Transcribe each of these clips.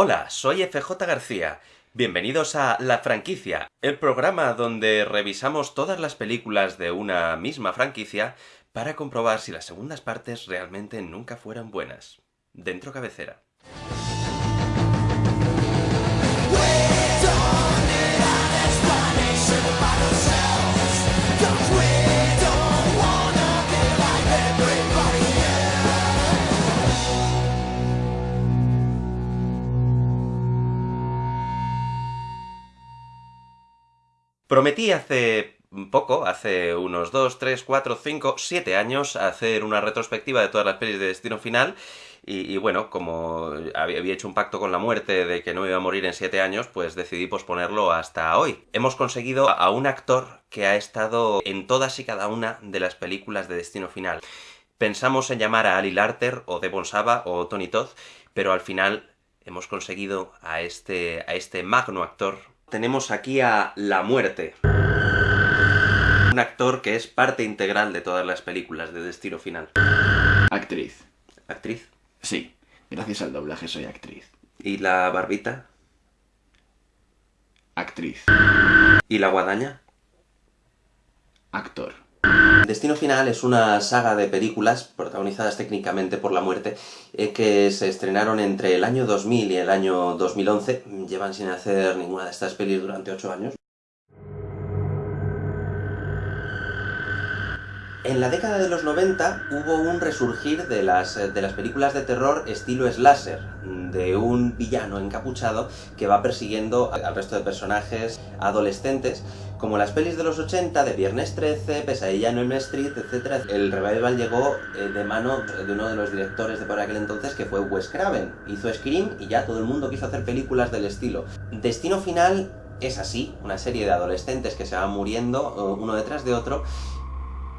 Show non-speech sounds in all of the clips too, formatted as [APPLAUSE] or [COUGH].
Hola, soy FJ García. Bienvenidos a La Franquicia, el programa donde revisamos todas las películas de una misma franquicia para comprobar si las segundas partes realmente nunca fueran buenas. Dentro cabecera. Prometí hace poco, hace unos 2, 3, 4, 5, 7 años, hacer una retrospectiva de todas las pelis de Destino Final. Y, bueno, como había había hecho un pacto con la muerte de que no iba a morir en 7 años, pues decidí posponerlo hasta hoy. Hemos conseguido a un actor que ha estado en todas y cada una de las películas de Destino Final. Pensamos en llamar a Ali Larter, o Devon Saba, o Tony Todd, pero al final hemos conseguido a este, a este magno actor. Tenemos aquí a La Muerte. Un actor que es parte integral de todas las películas de Destino Final. Actriz. ¿Actriz? Sí. Gracias al doblaje soy actriz. ¿Y la barbita? Actriz. ¿Y la guadaña? Actor. Destino Final es una saga de películas protagonizadas técnicamente por la muerte eh, que se estrenaron entre el año 2000 y el año 2011. Llevan sin hacer ninguna de estas pelis durante 8 años. En la década de los 90 hubo un resurgir de las, eh, de las películas de terror estilo slasher, de un villano encapuchado que va persiguiendo al resto de personajes adolescentes, como las pelis de los 80, de Viernes 13, Pesadilla en Elm Street, etc. El revival llegó eh, de mano de uno de los directores de por aquel entonces, que fue Wes Craven. Hizo Scream y ya todo el mundo quiso hacer películas del estilo. Destino Final es así, una serie de adolescentes que se van muriendo eh, uno detrás de otro,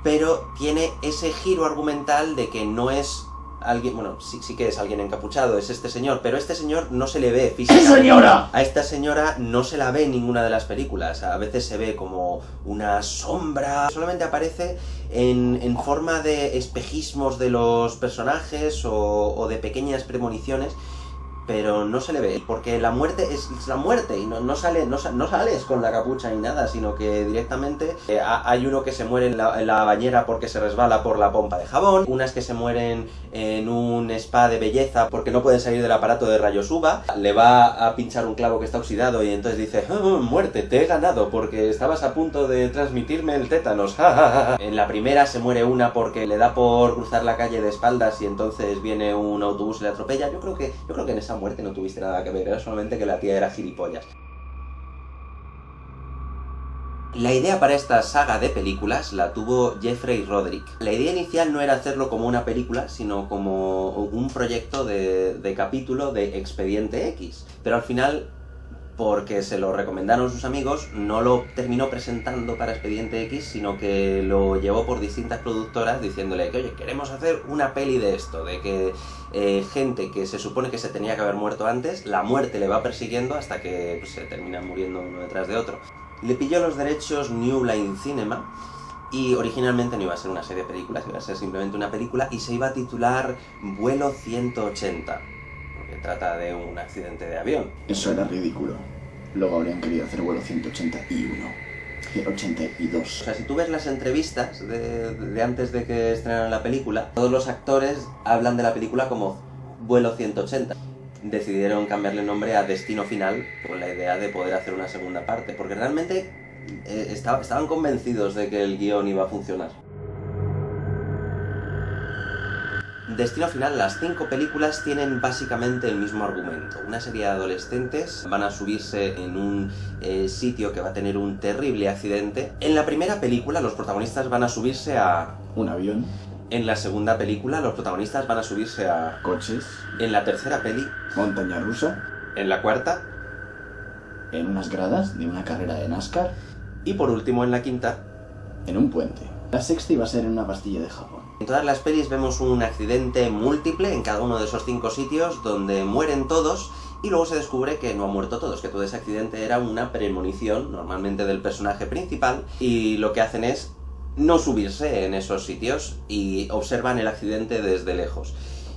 pero tiene ese giro argumental de que no es alguien, bueno, sí, sí que es alguien encapuchado, es este señor, pero este señor no se le ve ¡Sí, físicamente. señora! A esta señora no se la ve en ninguna de las películas, a veces se ve como una sombra, solamente aparece en, en forma de espejismos de los personajes o, o de pequeñas premoniciones, pero no se le ve, porque la muerte es la muerte y no, no sale, no, no sales con la capucha ni nada, sino que directamente eh, ha- hay uno que se muere en la, bañera porque se resbala por la pompa de jabón, unas que se mueren en un spa de belleza porque no pueden salir del aparato de rayos UVA, le va a pinchar un clavo que está oxidado y entonces dice, "Ah, muerte, te he ganado porque estabas a punto de transmitirme el tétanos. ja, ja, ja, ja". en la primera se muere una porque le da por cruzar la calle de espaldas y entonces viene un autobús y le atropella. Yo creo que, yo creo que en esa muerte no tuviste nada que ver, era solamente que la tía era gilipollas. La idea para esta saga de películas la tuvo Jeffrey Roderick. La idea inicial no era hacerlo como una película, sino como un proyecto de, de capítulo de Expediente X. Pero al final, porque se lo recomendaron sus amigos, no lo terminó presentando para Expediente X, sino que lo llevó por distintas productoras diciéndole que, oye, queremos hacer una peli de esto, de que eh, gente que se supone que se tenía que haber muerto antes, la muerte le va persiguiendo hasta que pues, se terminan muriendo uno detrás de otro. Le pilló los derechos New Line Cinema y originalmente no iba a ser una serie de películas, iba a ser simplemente una película y se iba a titular Vuelo 180, porque trata de un accidente de avión. Eso era ridículo. Luego habrían querido hacer vuelo 181. Y 82. O sea, si tú ves las entrevistas de, de antes de que estrenaran la película, todos los actores hablan de la película como Vuelo 180. Decidieron cambiarle el nombre a Destino Final con la idea de poder hacer una segunda parte, porque realmente eh, estaba- estaban convencidos de que el guion iba a funcionar. Destino Final, las cinco películas tienen básicamente el mismo argumento. Una serie de adolescentes van a subirse en un eh, sitio que va a tener un terrible accidente. En la primera película los protagonistas van a subirse a... Un avión, En la segunda película los protagonistas van a subirse a... coches, En la tercera peli... montaña rusa, En la cuarta... en unas gradas de una carrera de NASCAR, Y por último en la quinta... en un puente. La sexta iba a ser en una pastilla de jabón. En todas las pelis vemos un accidente múltiple en cada uno de esos cinco sitios donde mueren todos y luego se descubre que no han muerto todos, que todo ese accidente era una premonición, normalmente del personaje principal, y lo que hacen es no subirse en esos sitios y observan el accidente desde lejos.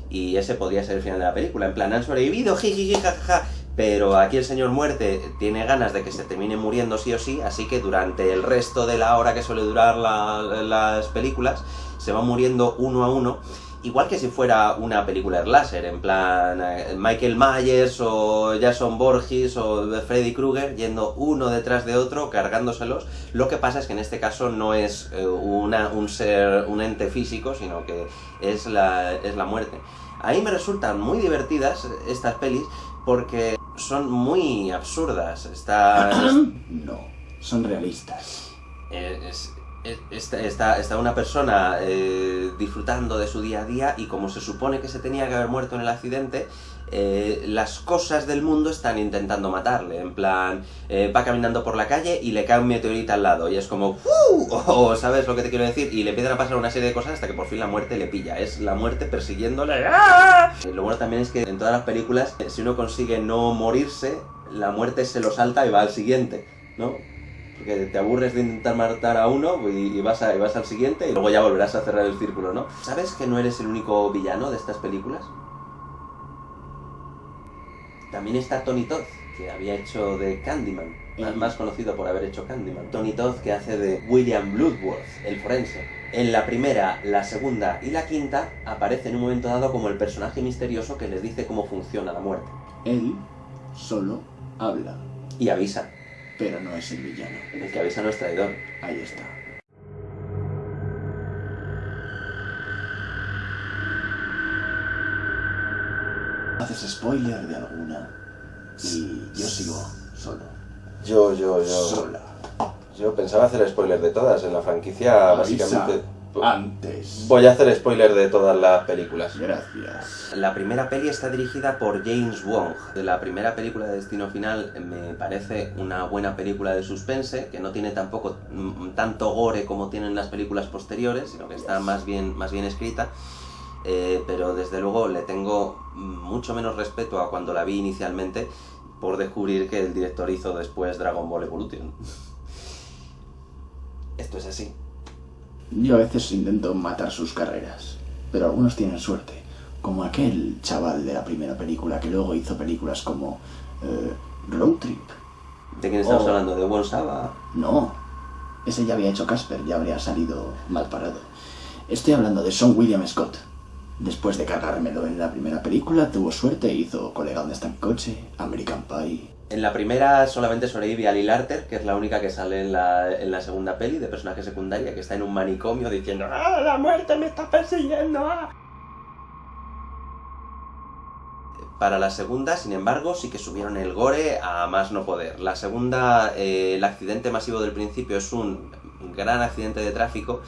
y ese podría ser el final de la película. En plan, han sobrevivido, jiji, jajaja. Pero aquí el señor muerte tiene ganas de que se termine muriendo sí o sí, así que durante el resto de la hora que suele durar la- las películas, se va muriendo uno a uno. Igual que si fuera una película slasher, en plan eh, Michael Myers o Jason Borges o Freddy Krueger yendo uno detrás de otro, cargándoselos. Lo que pasa es que en este caso no es eh, una, un ser, un ente físico, sino que es la, es la muerte. A mí me resultan muy divertidas estas pelis porque son muy absurdas. Está, [CLEARS THROAT] No, son realistas. eh, es- es- está, está- está una persona eh, disfrutando de su día a día y como se supone que se tenía que haber muerto en el accidente, eh, las cosas del mundo están intentando matarle. En plan, eh, va caminando por la calle y le cae un meteorito al lado y es como ¡Fu! [LAUGHS] O ¿sabes lo que te quiero decir? Y le empiezan a pasar una serie de cosas hasta que por fin la muerte le pilla. Es la muerte persiguiéndole. ¡Ah! [LAUGHS] Eh, Lo bueno también es que en todas las películas, si uno consigue no morirse, la muerte se lo salta y va al siguiente, ¿no? Porque te aburres de intentar matar a uno y, y vas a- y vas al siguiente y luego ya volverás a cerrar el círculo, ¿no? ¿Sabes que no eres el único villano de estas películas? También está Tony Todd, que había hecho de Candyman, más conocido por haber hecho Candyman. Tony Todd, que hace de William Bloodworth, el forense. En la primera, la segunda y la quinta aparece en un momento dado como el personaje misterioso que les dice cómo funciona la muerte. Él solo habla, Y avisa. Pero no es el villano. El que avisa no es traidor. Ahí está. Haces spoiler de alguna y yo sigo solo. Yo, yo, Sola. Yo pensaba hacer spoiler de todas. En la franquicia, Avisa Antes. Voy a hacer spoiler de todas las películas. Gracias. La primera peli está dirigida por James Wong. La primera película de Destino Final me parece una buena película de suspense, que no tiene tampoco mm, tanto gore como tienen las películas posteriores, sino que está más bien, más bien escrita. Eh, pero desde luego le tengo mucho menos respeto a cuando la vi inicialmente por descubrir que el director hizo después Dragon Ball Evolution. [LAUGHS] Esto es así. Yo a veces intento matar sus carreras, pero algunos tienen suerte, como aquel chaval de la primera película que luego hizo películas como eh, Road Trip. ¿De quién estamos Oh. hablando? ¿De Saba? No, ese ya había hecho Casper, ya habría salido mal parado. Estoy hablando de Sean William Scott. Después de cargármelo en la primera película, tuvo suerte e hizo Colega donde está en coche, American Pie. En la primera solamente sobrevive Ali Larter, que es la única que sale en la, en la segunda peli de personaje secundaria, que está en un manicomio diciendo ¡Ah, la muerte me está persiguiendo! ah". Para la segunda, sin embargo, sí que subieron el gore a más no poder. La segunda, eh, el accidente masivo del principio es un gran accidente de tráfico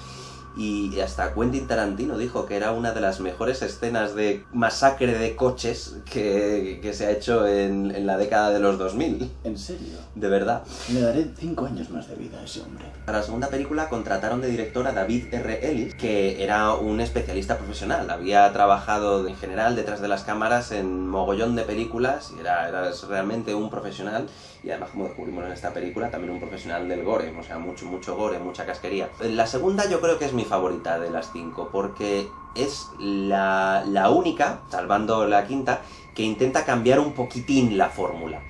y hasta Quentin Tarantino dijo que era una de las mejores escenas de masacre de coches que, que se ha hecho en, en la década de los 2000. ¿En serio? De verdad. Le daré cinco años más de vida a ese hombre. Para la segunda película contrataron de director a David R. Ellis, que era un especialista profesional. Había trabajado en general detrás de las cámaras en mogollón de películas y era, era realmente un profesional. Y además, como descubrimos en esta película, también un profesional del gore. O sea, mucho, mucho gore, mucha casquería. La segunda yo creo que es mi favorita de las cinco, porque es la, la única, salvando la quinta, que intenta cambiar un poquitín la fórmula.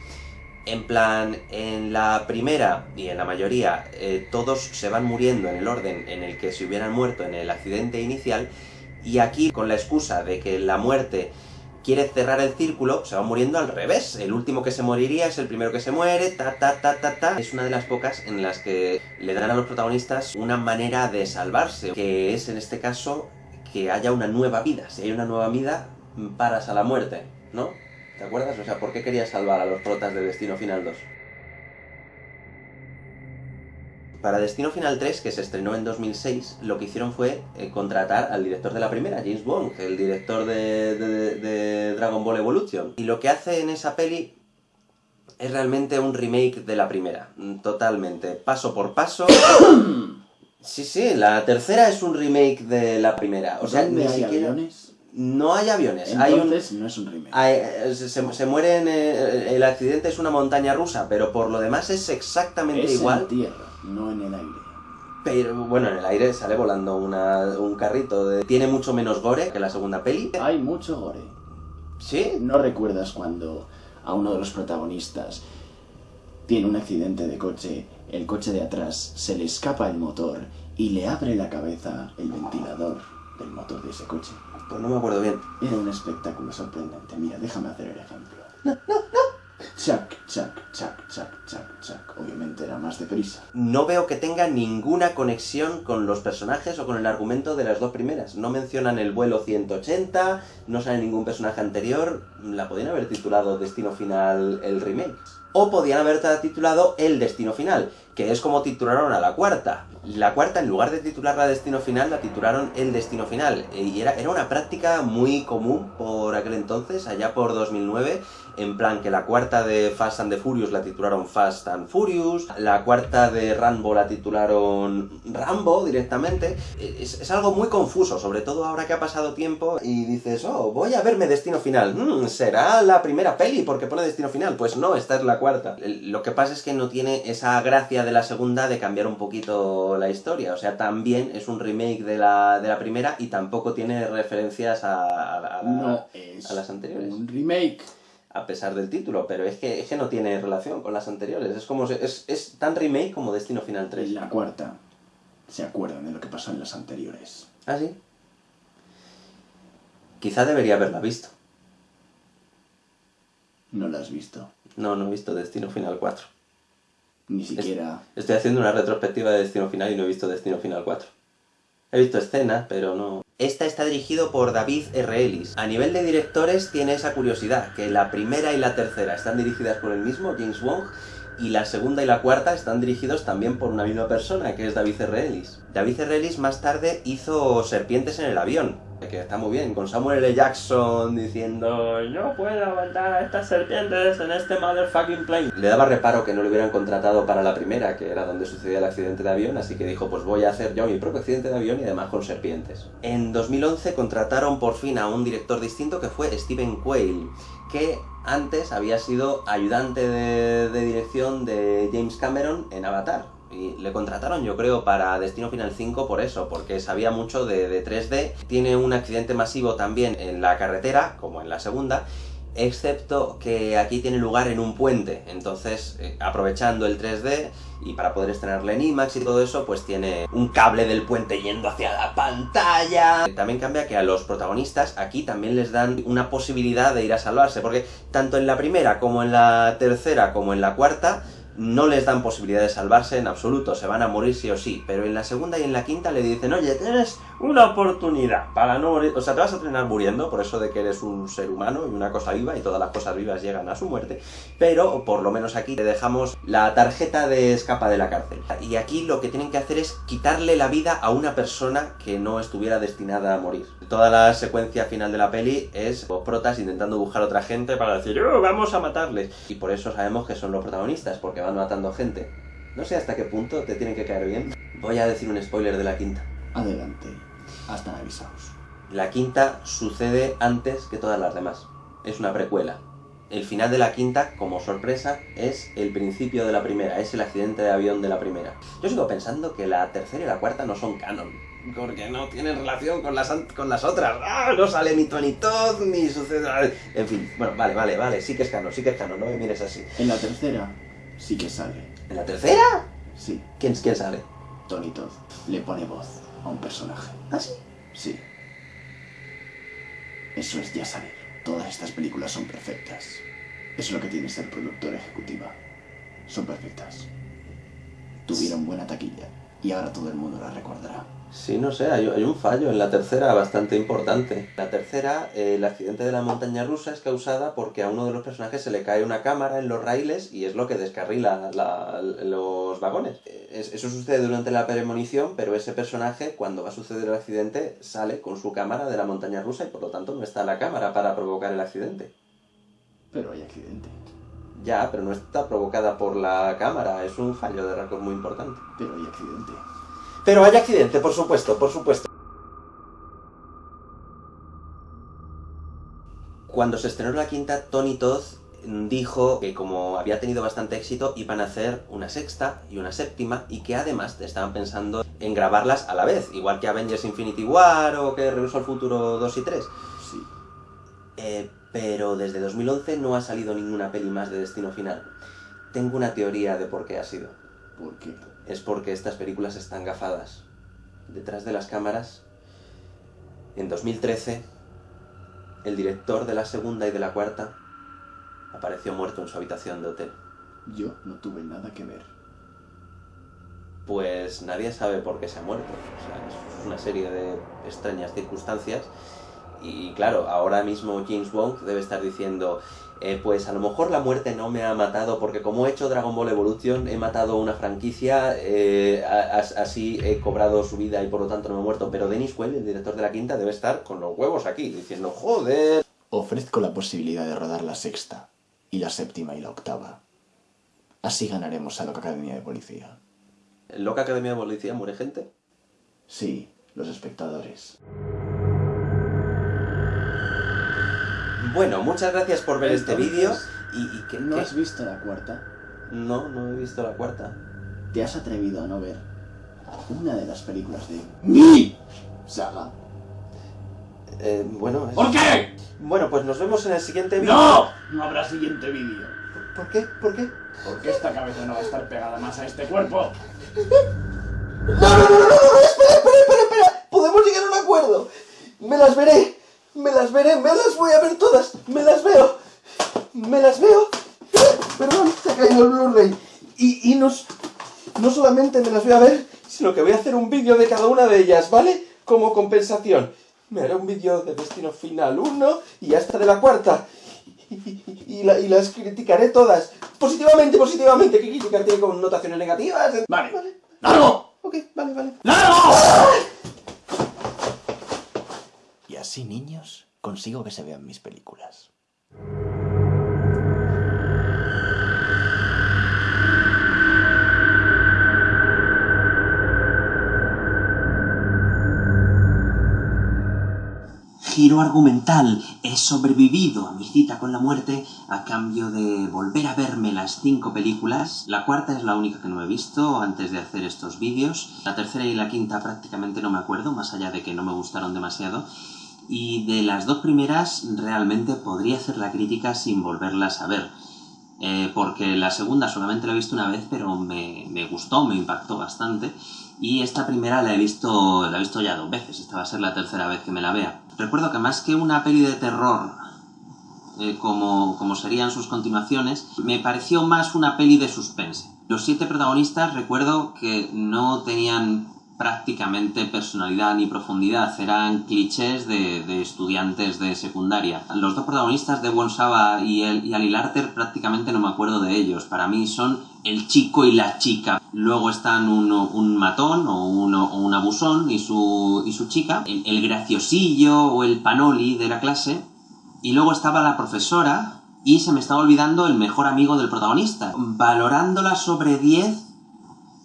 En plan, en la primera y en la mayoría, eh, todos se van muriendo en el orden en el que se hubieran muerto en el accidente inicial, y aquí, con la excusa de que la muerte quiere cerrar el círculo, se va muriendo al revés. El último que se moriría es el primero que se muere, ta ta ta ta ta. Es una de las pocas en las que le dan a los protagonistas una manera de salvarse, que es en este caso que haya una nueva vida. Si hay una nueva vida, paras a la muerte, ¿no? ¿Te acuerdas? O sea, ¿por qué querías salvar a los protas de Destino Final 2? Para Destino Final 3, que se estrenó en 2006, lo que hicieron fue eh, contratar al director de la primera, James Bond, el director de, de- de Dragon Ball Evolution. Y lo que hace en esa peli es realmente un remake de la primera, mm, totalmente, paso por paso. [COUGHS] Sí, sí, la tercera es un remake de la primera. O sea, ¿Dónde ni hay siquiera... aviones? No hay aviones, hay un... Entonces no es un remake. Hay- eh, se, se muere en eh, el accidente es una montaña rusa, pero por lo demás es exactamente es igual. en tierra, no en el aire. Pero bueno, en el aire sale volando una- un carrito. de- Tiene mucho menos gore que la segunda peli. Hay mucho gore. ¿Sí? ¿No recuerdas cuando a uno de los protagonistas tiene un accidente de coche, el coche de atrás se le escapa el motor y le abre la cabeza el ventilador del motor de ese coche? Pues no me acuerdo bien. Era un espectáculo sorprendente. Mira, déjame hacer el ejemplo. Chac, chac, chac, chac, chac, chac. Obviamente era más deprisa. No veo que tenga ninguna conexión con los personajes o con el argumento de las dos primeras. No mencionan el vuelo 180, no sale ningún personaje anterior. La podían haber titulado Destino Final el remake. O podían haber titulado El Destino Final, que es como titularon a la cuarta. La cuarta, en lugar de titularla Destino Final, la titularon El Destino Final. Y era, era una práctica muy común por aquel entonces, allá por 2009, en plan que la cuarta de Fast and the Furious la titularon Fast and Furious, la cuarta de Rambo la titularon Rambo directamente. Es, es algo muy confuso, sobre todo ahora que ha pasado tiempo y dices, oh, voy a verme Destino Final. Mm, ¿Será la primera peli porque pone Destino Final? Pues no, esta es la cuarta. Lo que pasa es que no tiene esa gracia de la segunda de cambiar un poquito la historia. O sea, también es un remake de la, de la primera y tampoco tiene referencias a, a- a- No es a las anteriores un remake. A pesar del título, pero es que, es que no tiene relación con las anteriores. Es como es, es tan remake como Destino Final 3. En la cuarta se acuerdan de lo que pasó en las anteriores. ¿Ah, sí? Quizá debería haberla visto. No la has visto. No, no he visto Destino Final 4. Ni siquiera... Estoy haciendo una retrospectiva de Destino Final y no he visto Destino Final 4. He visto escenas, pero no... Esta está dirigido por David R. Ellis. A nivel de directores tiene esa curiosidad, que la primera y la tercera están dirigidas por el mismo, James Wong, y la segunda y la cuarta están dirigidos también por una misma persona, que es David R. David R. Más tarde hizo Serpientes en el avión, que está muy bien, con Samuel L. Jackson diciendo no puedo aguantar a estas serpientes en este motherfucking plane. Le daba reparo que no le hubieran contratado para la primera, que era donde sucedía el accidente de avión, así que dijo pues voy a hacer yo mi propio accidente de avión y además con serpientes. En 2011 contrataron por fin a un director distinto que fue Stephen Quayle, que antes había sido ayudante de, dirección de James Cameron en Avatar. Y le contrataron, yo creo, para Destino Final 5 por eso, porque sabía mucho de 3D. Tiene un accidente masivo también en la carretera, como en la segunda, excepto que aquí tiene lugar en un puente. Entonces, eh, aprovechando el 3D y para poder estrenarle en IMAX y todo eso, pues tiene un cable del puente yendo hacia la pantalla. También cambia que a los protagonistas aquí también les dan una posibilidad de ir a salvarse, porque tanto en la primera como en la tercera como en la cuarta no les dan posibilidad de salvarse en absoluto, se van a morir sí o sí, pero en la segunda y en la quinta le dicen, oye, tienes una oportunidad para no morir, o sea, te vas a terminar muriendo por eso de que eres un ser humano y una cosa viva y todas las cosas vivas llegan a su muerte, pero por lo menos aquí te dejamos la tarjeta de escapa de la cárcel. Y aquí lo que tienen que hacer es quitarle la vida a una persona que no estuviera destinada a morir. Toda la secuencia final de la peli es los protas intentando buscar otra gente para decir, "Oh, vamos a matarles. Y por eso sabemos que son los protagonistas, porque van matando gente. No sé hasta qué punto te tienen que caer bien. Voy a decir un spoiler de la quinta. Adelante. Están avisados. La quinta sucede antes que todas las demás. Es una precuela. El final de la quinta, como sorpresa, es el principio de la primera, es el accidente de avión de la primera. Yo sigo pensando que la tercera y la cuarta no son canon. Porque no tienen relación con las, con las otras. ¡Ah! No sale ni Tony Todd, ni sucede... En fin, bueno, vale, vale, vale. Sí que es canon, sí que es canon, no me mires así. En la tercera sí que sale. ¿En la tercera? Sí, ¿Quién, quién sale? Tony Todd le pone voz a un personaje. ¿Ah, sí? Sí. Eso es ya salir. Todas estas películas son perfectas. Es lo que tiene ser productora ejecutiva. Son perfectas. Tuvieron buena taquilla y ahora todo el mundo la recordará. Sí, no sé, hay, hay un fallo en la tercera bastante importante. La tercera, eh, el accidente de la montaña rusa es causada porque a uno de los personajes se le cae una cámara en los raíles y es lo que descarrila la- los vagones. Eh, es- eso sucede durante la premonición, pero ese personaje, cuando va a suceder el accidente, sale con su cámara de la montaña rusa y por lo tanto no está la cámara para provocar el accidente. Pero hay accidente. Ya, pero no está provocada por la cámara, es un fallo de récord muy importante. Pero hay accidente. Pero hay accidente, por supuesto, por supuesto. Cuando se estrenó la quinta, Tony Todd dijo que como había tenido bastante éxito iban a hacer una sexta y una séptima y que además estaban pensando en grabarlas a la vez, igual que Avengers Infinity War o que Regreso al Futuro 2 y 3. Sí. Eh, pero desde 2011 no ha salido ninguna peli más de Destino Final. Tengo una teoría de por qué ha sido. ¿Por qué? Es porque estas películas están gafadas. Detrás de las cámaras, en 2013, el director de la segunda y de la cuarta apareció muerto en su habitación de hotel. Yo no tuve nada que ver. Pues nadie sabe por qué se ha muerto. O sea, es una serie de extrañas circunstancias. Y claro, ahora mismo James Wong debe estar diciendo, eh, pues a lo mejor la muerte no me ha matado porque como he hecho Dragon Ball Evolution, he matado una franquicia, eh, a- a- así he cobrado su vida y por lo tanto no me he muerto. Pero Dennis Quaid, el director de la quinta, debe estar con los huevos aquí, diciendo, joder. Ofrezco la posibilidad de rodar la sexta, y la séptima y la octava. Así ganaremos a la Academia de Policía. ¿En Loca Academia de Policía muere gente? Sí, los espectadores. Bueno, muchas gracias por ver este vídeo. ¿Y, y qué, ¿No qué? has visto la cuarta? No, no he visto la cuarta. ¿Te has atrevido a no ver una de las películas de mi saga? Eh, bueno, es- ¿Por qué? bueno, pues nos vemos en el siguiente vídeo. ¡No! No habrá siguiente vídeo. ¿Por qué? ¿Por qué? Porque esta cabeza no va a estar pegada más a este cuerpo. ¡No, no, no, no, no! no, ¡Espera, espera, espera, espera! ¡Podemos llegar a un acuerdo! ¡Me las veré! ¡Me las veré! ¡Me las voy a ver todas! ¡Me las veo! ¡Me las veo! Perdón, se ha caído el Blu-ray. Y, y no, s- no solamente me las voy a ver, sino que voy a hacer un vídeo de cada una de ellas, ¿vale? Como compensación. Me haré un vídeo de Destino Final 1 y hasta de la cuarta. Y, y- y la- y las criticaré todas. Positivamente, positivamente. ¿Qué criticar tiene connotaciones negativas? Vale. ¡Largo! Ok, vale, vale. ¡Largo! Y así, niños, consigo que se vean mis películas. Giro argumental. He sobrevivido a mi cita con la muerte a cambio de volver a verme las cinco películas. La cuarta es la única que no he visto antes de hacer estos vídeos. La tercera y la quinta prácticamente no me acuerdo, más allá de que no me gustaron demasiado. Y de las dos primeras realmente podría hacer la crítica sin volverlas a ver. Eh, porque la segunda solamente la he visto una vez, pero me, me gustó, me impactó bastante. Y esta primera la he visto la he visto ya dos veces, esta va a ser la tercera vez que me la vea. Recuerdo que más que una peli de terror, eh, como, como serían sus continuaciones, me pareció más una peli de suspense. Los siete protagonistas recuerdo que no tenían prácticamente personalidad ni profundidad, eran clichés de, de estudiantes de secundaria. Los dos protagonistas, de Saba y, y Ali Larter, prácticamente no me acuerdo de ellos. Para mí son el chico y la chica. Luego están uno, un matón o, uno, o un abusón y su, y su chica, el, el graciosillo o el panoli de la clase. Y luego estaba la profesora y se me estaba olvidando el mejor amigo del protagonista. Valorándola sobre 10,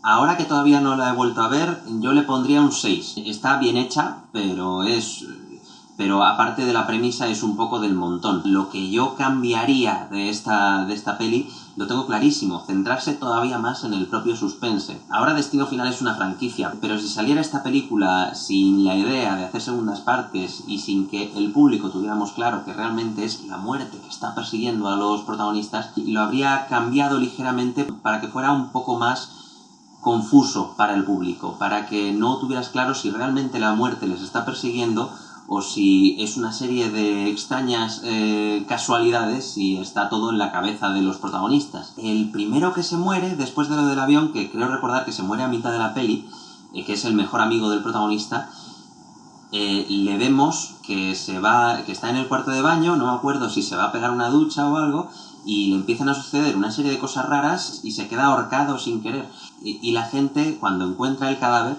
ahora que todavía no la he vuelto a ver, yo le pondría un 6. Está bien hecha, pero es... Pero aparte de la premisa es un poco del montón. Lo que yo cambiaría de esta, de esta peli lo tengo clarísimo, centrarse todavía más en el propio suspense. Ahora Destino Final es una franquicia, pero si saliera esta película sin la idea de hacer segundas partes y sin que el público tuviéramos claro que realmente es la muerte que está persiguiendo a los protagonistas, lo habría cambiado ligeramente para que fuera un poco más confuso para el público, para que no tuvieras claro si realmente la muerte les está persiguiendo o si es una serie de extrañas eh, casualidades y está todo en la cabeza de los protagonistas. El primero que se muere, después de lo del avión, que creo recordar que se muere a mitad de la peli, eh, que es el mejor amigo del protagonista, eh, le vemos que se va, que está en el cuarto de baño, no me acuerdo si se va a pegar una ducha o algo, y le empiezan a suceder una serie de cosas raras y se queda ahorcado sin querer. Y, la gente, cuando encuentra el cadáver,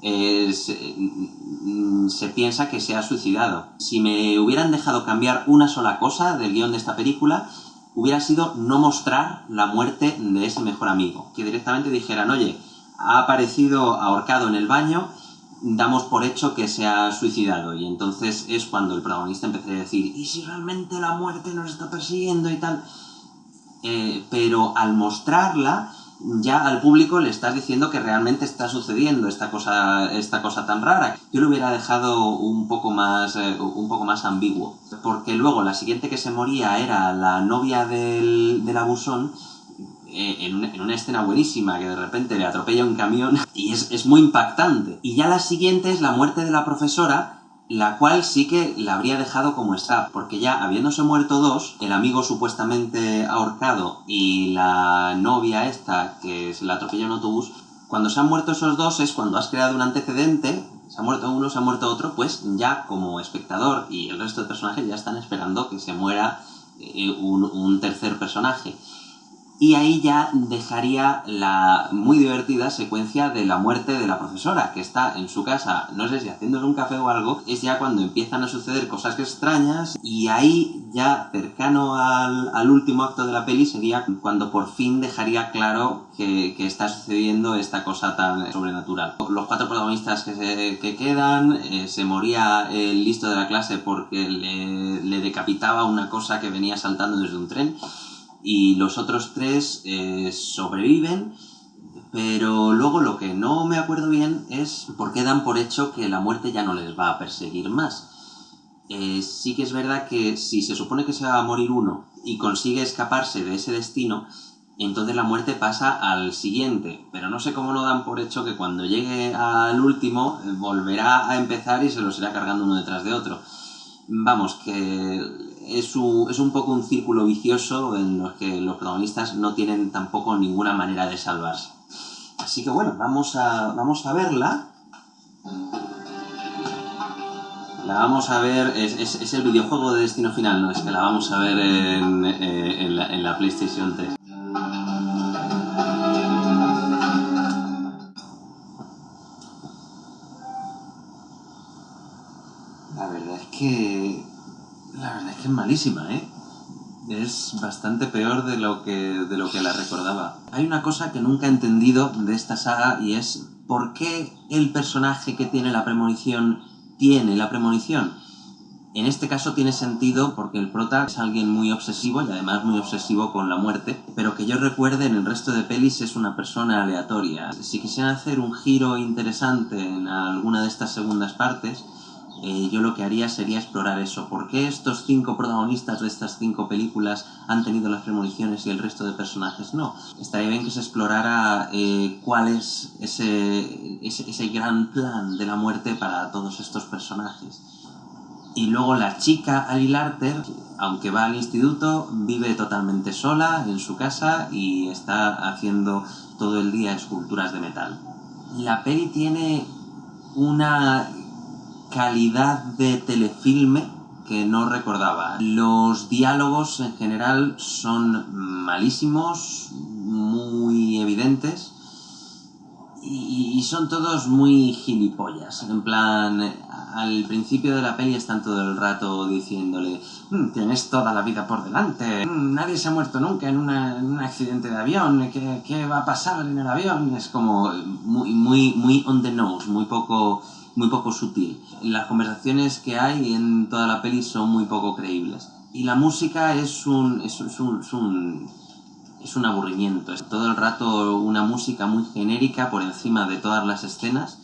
eh, se, mm, se piensa que se ha suicidado. Si me hubieran dejado cambiar una sola cosa del guion de esta película, hubiera sido no mostrar la muerte de ese mejor amigo. Que directamente dijeran, oye, ha aparecido ahorcado en el baño, damos por hecho que se ha suicidado. Y entonces es cuando el protagonista empezaría a decir, ¿y si realmente la muerte nos está persiguiendo y tal? eh, pero al mostrarla ya al público le estás diciendo que realmente está sucediendo esta cosa, esta cosa tan rara. Yo lo hubiera dejado un poco más, eh, un poco más ambiguo, porque luego la siguiente que se moría era la novia del, del abusón, en, una, en, una, escena buenísima que de repente le atropella un camión [LAUGHS] y es, es muy impactante. Y ya la siguiente es la muerte de la profesora, la cual sí que la habría dejado como está, porque ya habiéndose muerto dos, el amigo supuestamente ahorcado y la novia esta, que se la atropella en autobús, cuando se han muerto esos dos es cuando has creado un antecedente, se ha muerto uno, se ha muerto otro, pues ya como espectador y el resto de personajes ya están esperando que se muera eh, un, un tercer personaje. Y ahí ya dejaría la muy divertida secuencia de la muerte de la profesora, que está en su casa, no sé si haciéndole un café o algo, es ya cuando empiezan a suceder cosas extrañas, y ahí ya cercano al, al último acto de la peli sería cuando por fin dejaría claro que, que, está sucediendo esta cosa tan sobrenatural. Los cuatro protagonistas que, se, que quedan, eh, se moría el listo de la clase porque le, le decapitaba una cosa que venía saltando desde un tren, y los otros tres eh, sobreviven, pero luego lo que no me acuerdo bien es por qué dan por hecho que la muerte ya no les va a perseguir más. Eh, sí que es verdad que si se supone que se va a morir uno y consigue escaparse de ese destino, entonces la muerte pasa al siguiente, pero no sé cómo no dan por hecho que cuando llegue al último eh, volverá a empezar y se los irá cargando uno detrás de otro. Vamos, que es un, es un poco un círculo vicioso en los que los protagonistas no tienen tampoco ninguna manera de salvarse. Así que bueno, vamos a, vamos a verla. La vamos a ver, es, es, es, el videojuego de Destino Final, no es que la vamos a ver en, eh, en, la, en la PlayStation 3. La verdad es que verdad es que es malísima, ¿eh? Es bastante peor de lo que, de lo que la recordaba. Hay una cosa que nunca he entendido de esta saga y es por qué el personaje que tiene la premonición tiene la premonición. En este caso tiene sentido porque el prota es alguien muy obsesivo y además muy obsesivo con la muerte, pero que yo recuerde en el resto de pelis es una persona aleatoria. Si quisieran hacer un giro interesante en alguna de estas segundas partes, eh, yo lo que haría sería explorar eso. ¿Por qué estos cinco protagonistas de estas cinco películas han tenido las premoniciones y el resto de personajes no? Estaría bien que se explorara eh, cuál es ese, ese, ese gran plan de la muerte para todos estos personajes. Y luego la chica Ali Larter, aunque va al instituto, vive totalmente sola en su casa y está haciendo todo el día esculturas de metal. La peli tiene una calidad de telefilme que no recordaba. Los diálogos en general son malísimos, muy evidentes y, son todos muy gilipollas. En plan, al principio de la peli están todo el rato diciéndole mmm, tienes toda la vida por delante, mmm, nadie se ha muerto nunca en, en, un accidente de avión, ¿Qué, ¿qué va a pasar en el avión? Es como muy, muy, muy on the nose, muy poco muy poco sutil. Las conversaciones que hay en toda la peli son muy poco creíbles. Y la música es un, es, es un, es un, es un aburrimiento. Es todo el rato una música muy genérica por encima de todas las escenas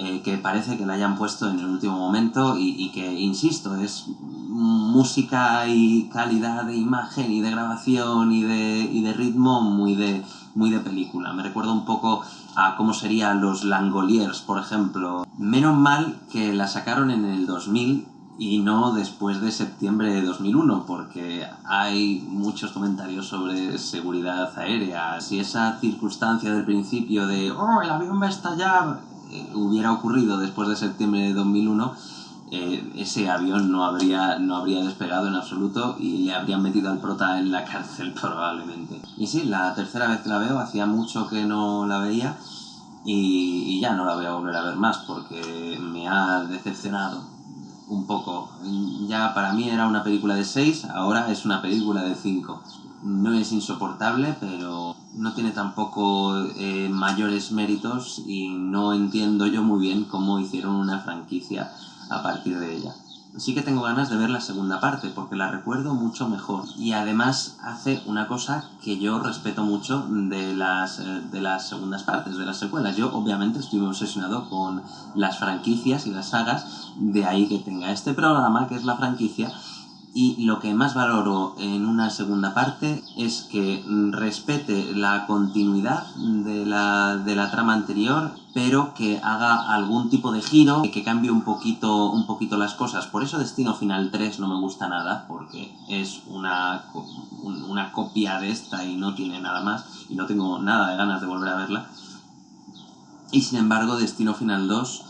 eh, que parece que la hayan puesto en el último momento y, y, que, insisto, es música y calidad de imagen y de grabación y de, y de ritmo muy de, muy de película. Me recuerda un poco a cómo serían los Langoliers, por ejemplo. Menos mal que la sacaron en el 2000 y no después de septiembre de 2001, porque hay muchos comentarios sobre seguridad aérea. Si esa circunstancia del principio de ¡Oh, el avión va a estallar! Eh, hubiera ocurrido después de septiembre de 2001, eh, ese avión no habría, no habría despegado en absoluto y le habrían metido al prota en la [LAUGHS] cárcel probablemente. Y sí, la tercera vez que la veo, hacía mucho que no la veía y, ya no la voy a volver a ver más porque me ha decepcionado un poco. Ya para mí era una película de 6, ahora es una película de 5. No es insoportable, pero no tiene tampoco eh, mayores méritos y no entiendo yo muy bien cómo hicieron una franquicia a partir de ella. sí que tengo ganas de ver la segunda parte, porque la recuerdo mucho mejor. Y además hace una cosa que yo respeto mucho de las, eh, de las segundas partes, de las secuelas. Yo obviamente estoy obsesionado con las franquicias y las sagas, de ahí que tenga este programa, que es la franquicia, y lo que más valoro en una segunda parte es que respete la continuidad de la, de la trama anterior, pero que haga algún tipo de giro, que cambie un poquito, un poquito las cosas. Por eso Destino Final 3 no me gusta nada, porque es una, una copia de esta y no tiene nada más, y no tengo nada de ganas de volver a verla. Y sin embargo, Destino Final 2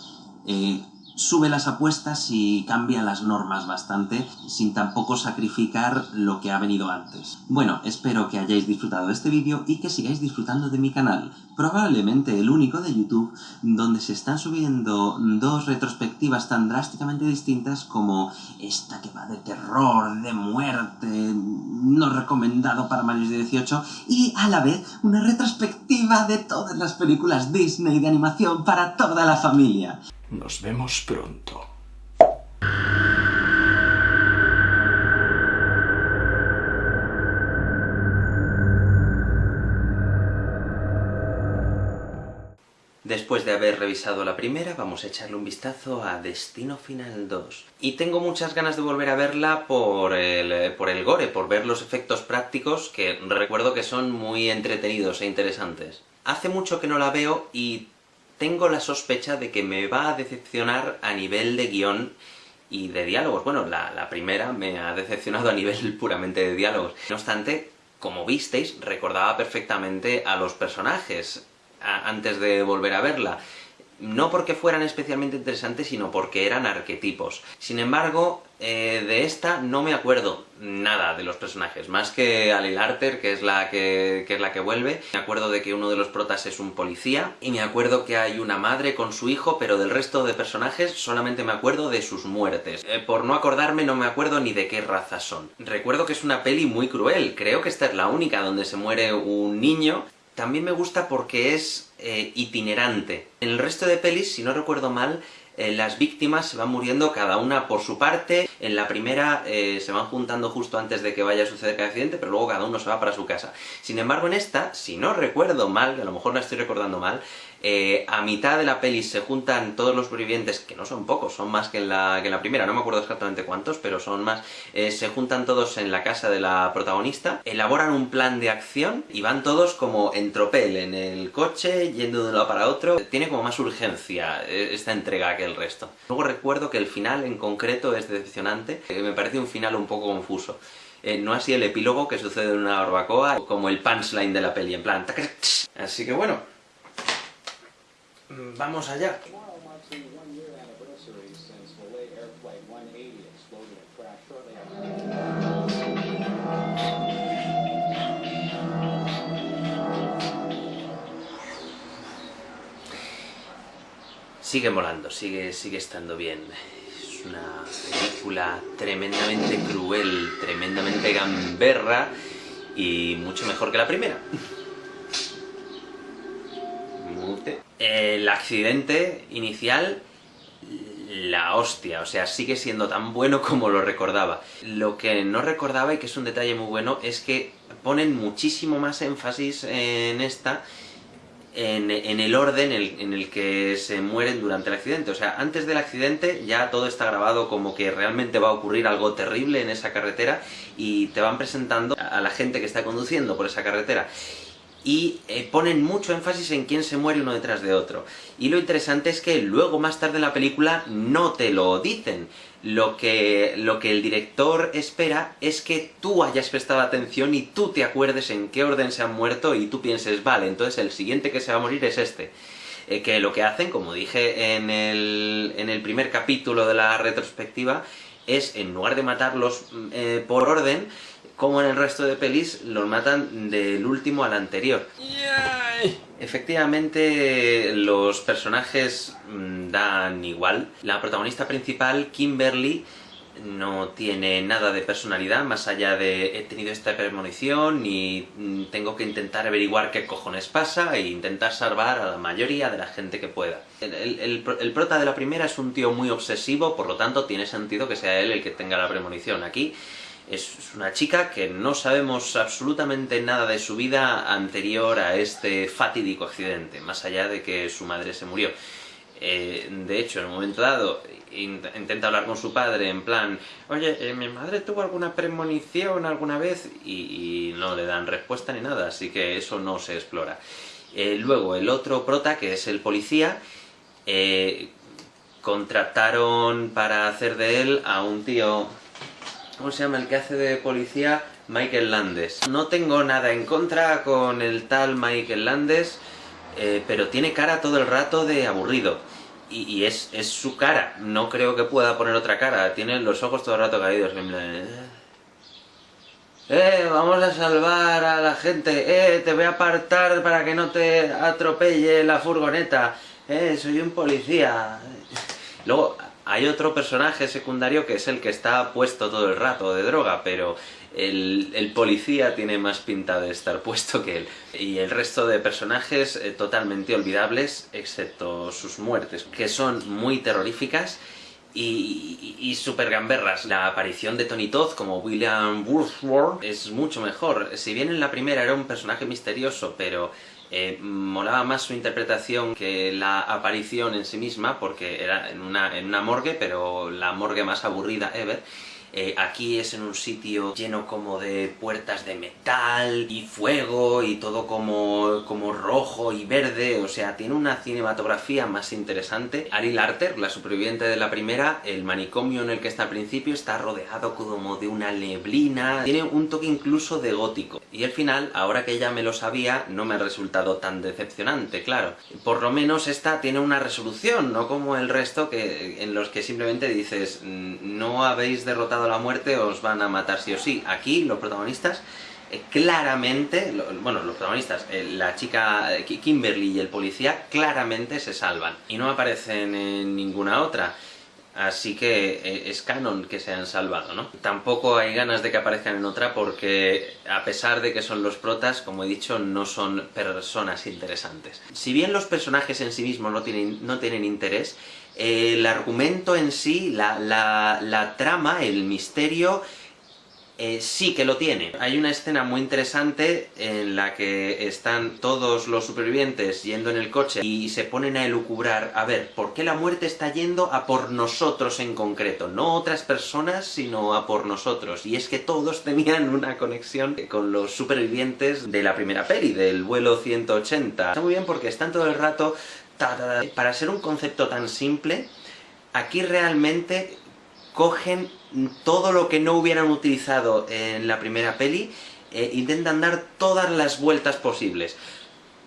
sube las apuestas y cambia las normas bastante, sin tampoco sacrificar lo que ha venido antes. Bueno, espero que hayáis disfrutado de este vídeo y que sigáis disfrutando de mi canal, probablemente el único de YouTube donde se están subiendo dos retrospectivas tan drásticamente distintas como esta que va de terror, de muerte, no recomendado para mayores de 18, y a la vez una retrospectiva de todas las películas Disney de animación para toda la familia. Nos vemos pronto. Después de haber revisado la primera, vamos a echarle un vistazo a Destino Final 2. Y tengo muchas ganas de volver a verla por el, por el gore, por ver los efectos prácticos, que recuerdo que son muy entretenidos e interesantes. Hace mucho que no la veo y tengo la sospecha de que me va a decepcionar a nivel de guion y de diálogos. Bueno, la, primera me ha decepcionado a nivel [LAUGHS] puramente de diálogos. No obstante, como visteis, recordaba perfectamente a los personajes antes de volver a verla no porque fueran especialmente interesantes, sino porque eran arquetipos. Sin embargo, eh, de esta no me acuerdo nada de los personajes, más que Ali Larter, que es, la que, es la que vuelve. Me acuerdo de que uno de los protas es un policía, y me acuerdo que hay una madre con su hijo, pero del resto de personajes solamente me acuerdo de sus muertes. Eh, por no acordarme no me acuerdo ni de qué raza son. Recuerdo que es una peli muy cruel, creo que esta es la única donde se muere un niño, también me gusta porque es eh, itinerante. En el resto de pelis, si no recuerdo mal, eh, las víctimas se van muriendo cada una por su parte, en la primera eh, se van juntando justo antes de que vaya a suceder el accidente, pero luego cada uno se va para su casa. Sin embargo, en esta, si no recuerdo mal, que a lo mejor la estoy recordando mal, eh, a mitad de la peli se juntan todos los sobrevivientes, que no son pocos, son más que en la, que la primera, no me acuerdo exactamente cuántos, pero son más, eh, se juntan todos en la casa de la protagonista, elaboran un plan de acción y van todos como en tropel, en el coche, yendo de un lado para otro. Tiene como más urgencia eh, esta entrega que el resto. Luego recuerdo que el final en concreto es decepcionante, me parece un final un poco confuso. no así el epílogo que sucede en una barbacoa, como el punchline de la peli, en plan... Así que bueno, vamos allá. Sigue molando, sigue, sigue estando bien. Es una película tremendamente cruel, tremendamente gamberra y mucho mejor que la primera. El accidente inicial, la hostia, o sea, sigue siendo tan bueno [LAUGHS] como lo recordaba. Lo que no recordaba, y que es un detalle muy bueno, es que ponen muchísimo más énfasis en esta, en, el orden en el, que se mueren durante el accidente. O sea, antes del accidente ya todo está grabado como que realmente va a ocurrir algo terrible en esa carretera y te van presentando a la gente que está conduciendo por esa carretera y eh, ponen mucho énfasis en quién se muere uno detrás de otro. Y lo interesante es que luego, más tarde en la película, no te lo dicen. Lo que, lo que el director espera es que tú hayas prestado atención y tú te acuerdes en qué orden se han muerto y tú pienses, vale, entonces el siguiente que se va a morir es este. Eh, que lo que hacen, como dije en el, en el primer capítulo de la retrospectiva, es, en lugar de matarlos eh, por orden, como en el resto de pelis, los matan del último al anterior. Efectivamente, los personajes mm, dan igual. La protagonista principal, Kimberly, no tiene nada de personalidad más allá de he tenido esta premonición y mm, tengo que intentar averiguar qué cojones pasa e intentar salvar a la mayoría de la gente que pueda. El, el, el, prota de la primera es un tío muy obsesivo, por lo tanto tiene sentido que sea él el que tenga la premonición. Aquí es una chica que no sabemos absolutamente nada de su vida anterior a este fatídico accidente, más allá de que su madre se murió. Eh, de hecho, en un momento dado, intenta hablar con su padre en plan, oye, eh, mi madre tuvo alguna premonición alguna vez y, no le dan respuesta ni nada, así que eso no se explora. Eh, luego, el otro prota, que es el policía, contrataron para hacer de él a un tío... ¿Cómo se llama el que hace de policía? Michael Landes. No tengo nada en contra con el tal Michael Landes, eh, pero tiene cara todo el rato de aburrido. Y, es, su cara, no creo que pueda poner otra cara, tiene los ojos todo el rato caídos. Eh, eh, vamos a salvar a la gente, eh, te voy a apartar para que no te atropelle la furgoneta, eh, soy un policía. [LAUGHS] Luego, hay otro personaje secundario que es el que está puesto todo el rato de droga, pero el, policía tiene más pinta de estar [LAUGHS] puesto que él. Y el resto de personajes eh, totalmente olvidables, excepto sus muertes, que son muy terroríficas y, y, super gamberras. La aparición de Tony Todd como William Wordsworth es mucho mejor. Si bien en la primera era un personaje misterioso, pero eh, molaba más su interpretación que la aparición en sí misma, porque era en una, en una morgue, pero la morgue más aburrida ever. Eh, aquí es en un sitio lleno como de puertas de metal y fuego y todo como, como rojo y verde, o sea, tiene una cinematografía más interesante. Ari Larter, la superviviente de la primera, el manicomio en el que está al principio está rodeado como de una neblina, tiene un toque incluso de gótico. Y el final, ahora que ya me lo sabía, no me ha resultado tan decepcionante, claro. Por lo menos esta tiene una resolución, no como el resto que, en los que simplemente dices no habéis derrotado la muerte, os van a matar sí o sí. Aquí los protagonistas eh, claramente, bueno, los protagonistas, eh, la chica eh, Kimberly y el policía, claramente se salvan. Y no aparecen en ninguna otra. Así que es canon que se han salvado, ¿no? Tampoco hay ganas de que aparezcan en otra porque, a pesar de que son los protas, como he dicho, no son personas interesantes. Si bien los personajes en sí mismos no tienen, no tienen interés, el argumento en sí, la, trama, el misterio, eh, sí que lo tiene. Hay una escena muy interesante en la que están todos los supervivientes yendo en el coche y se ponen a elucubrar, a ver, ¿por qué la muerte está yendo a por nosotros en concreto? No otras personas, sino a por nosotros. Y es que todos [LAUGHS] tenían una conexión con los supervivientes de la primera peli, del vuelo 180. Está muy bien porque están todo el rato para ser un concepto tan simple, aquí realmente cogen todo lo que no hubieran utilizado en la primera peli, e intentan dar todas las vueltas posibles.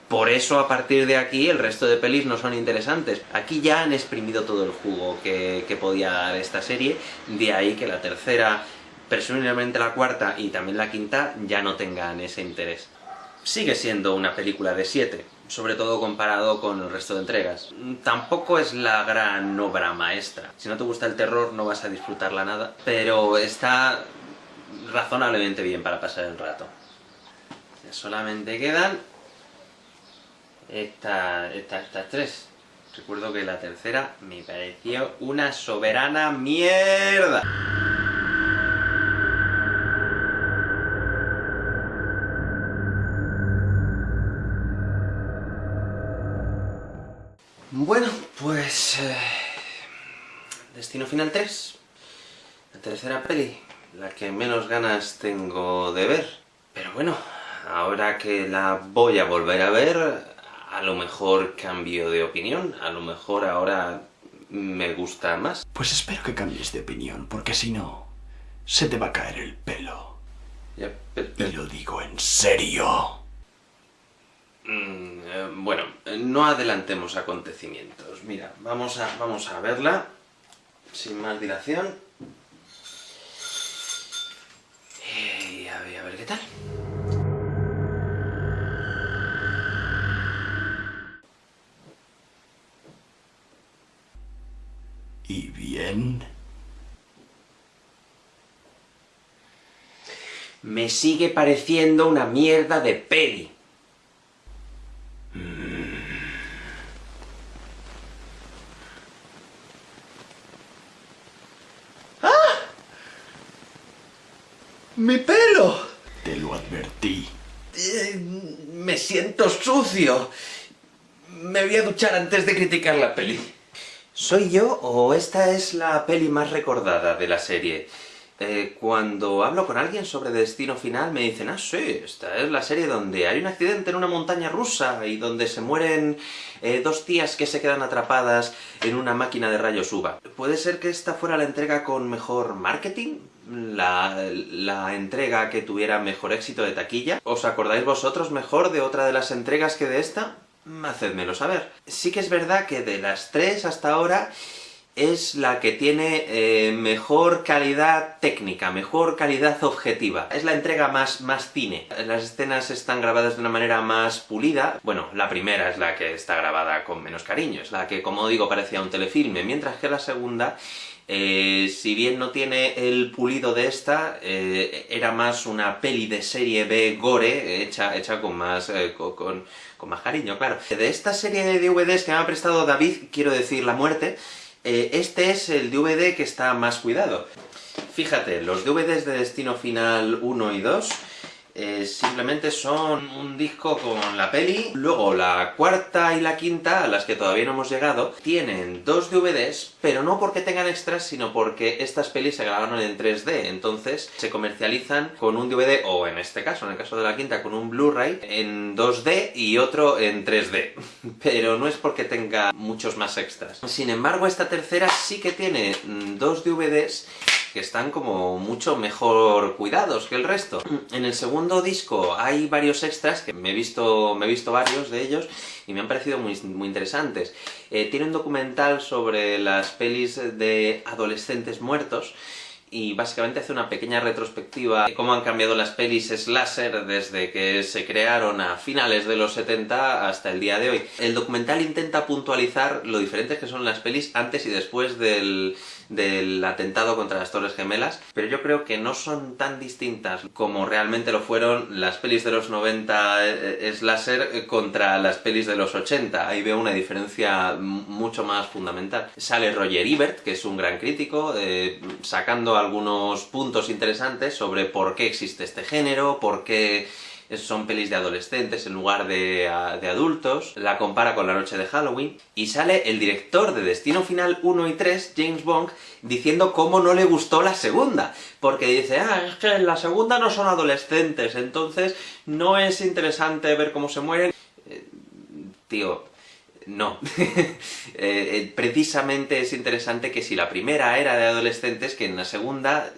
Por eso, a partir de aquí, el resto de pelis no son interesantes. Aquí ya han exprimido todo el jugo que, que podía dar esta serie, de ahí que la tercera, presumiblemente la cuarta y también la quinta, ya no tengan ese interés. Sigue siendo una película de 7, sobre todo comparado con el resto de entregas. Tampoco es la gran obra maestra. Si no te gusta el terror no vas a disfrutarla nada, pero está razonablemente bien para pasar el rato. Solamente quedan estas tres. Recuerdo que la tercera me pareció una soberana mierda. Bueno, pues... Eh, Destino Final 3. La tercera peli. La que menos ganas tengo de ver. Pero bueno, ahora que la voy a volver a ver, a lo mejor cambio de opinión. A lo mejor ahora me gusta más. Pues espero que cambies de opinión, porque si no, se te va a caer el pelo. Ya, Y lo digo en serio. Mm, eh, bueno, no adelantemos acontecimientos. Mira, vamos a, vamos a verla, sin más dilación. Y a ver, a ver qué tal. ¿Y bien? me sigue pareciendo una mierda de peli. ¡Mi pelo! Te lo advertí. Eh, me siento sucio. Me voy a duchar antes de criticar la peli. ¿Soy yo o esta es la peli más recordada de la serie? Eh, cuando hablo con alguien sobre Destino Final me dicen, ah, sí, esta es la serie donde hay un accidente en una montaña rusa y donde se mueren eh, dos tías que se quedan atrapadas en una máquina de rayos UVA. ¿Puede ser que esta fuera la entrega con mejor marketing? La, la, entrega que tuviera mejor éxito de taquilla. ¿Os acordáis vosotros mejor de otra de las entregas que de esta? Hacedmelo saber. Sí que es verdad que de las tres hasta ahora es la que tiene eh, mejor calidad técnica, mejor calidad objetiva. Es la entrega más, más cine. Las escenas están grabadas de una manera más pulida. Bueno, la primera es la que está grabada con menos cariño, es la que, como digo, parecía un telefilme, mientras que la segunda eh, si bien no tiene el pulido de esta, eh, era más una peli de serie B gore, hecha, hecha con más... con, con, más cariño, claro. De esta serie de DVDs que me ha prestado David, quiero decir La Muerte, eh, este es el DVD que está más cuidado. Fíjate, los DVDs de Destino Final 1 y 2 eh, simplemente son un disco con la peli. Luego la cuarta y la quinta, a las que todavía no hemos llegado, tienen dos DVDs, pero no porque tengan extras, sino porque estas pelis se grabaron en 3D, entonces se comercializan con un DVD, o en este caso, en el caso de la quinta, con un Blu-ray en 2D y otro en 3D. [LAUGHS] Pero no es porque tenga muchos más extras. Sin embargo, esta tercera sí que tiene mm, dos DVDs que están como mucho mejor cuidados que el resto. En el segundo disco hay varios extras, que me he visto, me he visto varios de ellos, y me han parecido muy, interesantes. Eh, tiene un documental sobre las pelis de adolescentes muertos, y básicamente hace una pequeña retrospectiva de cómo han cambiado las pelis slasher desde que se crearon a finales de los 70 hasta el día de hoy. El documental intenta puntualizar lo diferentes que son las pelis antes y después del, del atentado contra las Torres Gemelas, pero yo creo que no son tan distintas como realmente lo fueron las pelis de los 90 eh, eh, slasher eh, contra las pelis de los 80. Ahí veo una diferencia mucho más fundamental. Sale Roger Ebert, que es un gran crítico, sacando algunos puntos interesantes sobre por qué existe este género, por qué son pelis de adolescentes en lugar de, adultos, la compara con La Noche de Halloween, y sale el director de Destino Final 1 y 3, James Bond, diciendo cómo no le gustó la segunda, porque dice, ah, es que en la segunda no son adolescentes, entonces no es interesante ver cómo se mueren. Eh, tío, no. [LAUGHS] Eh, eh, precisamente es interesante que si la primera era de adolescentes, que en la segunda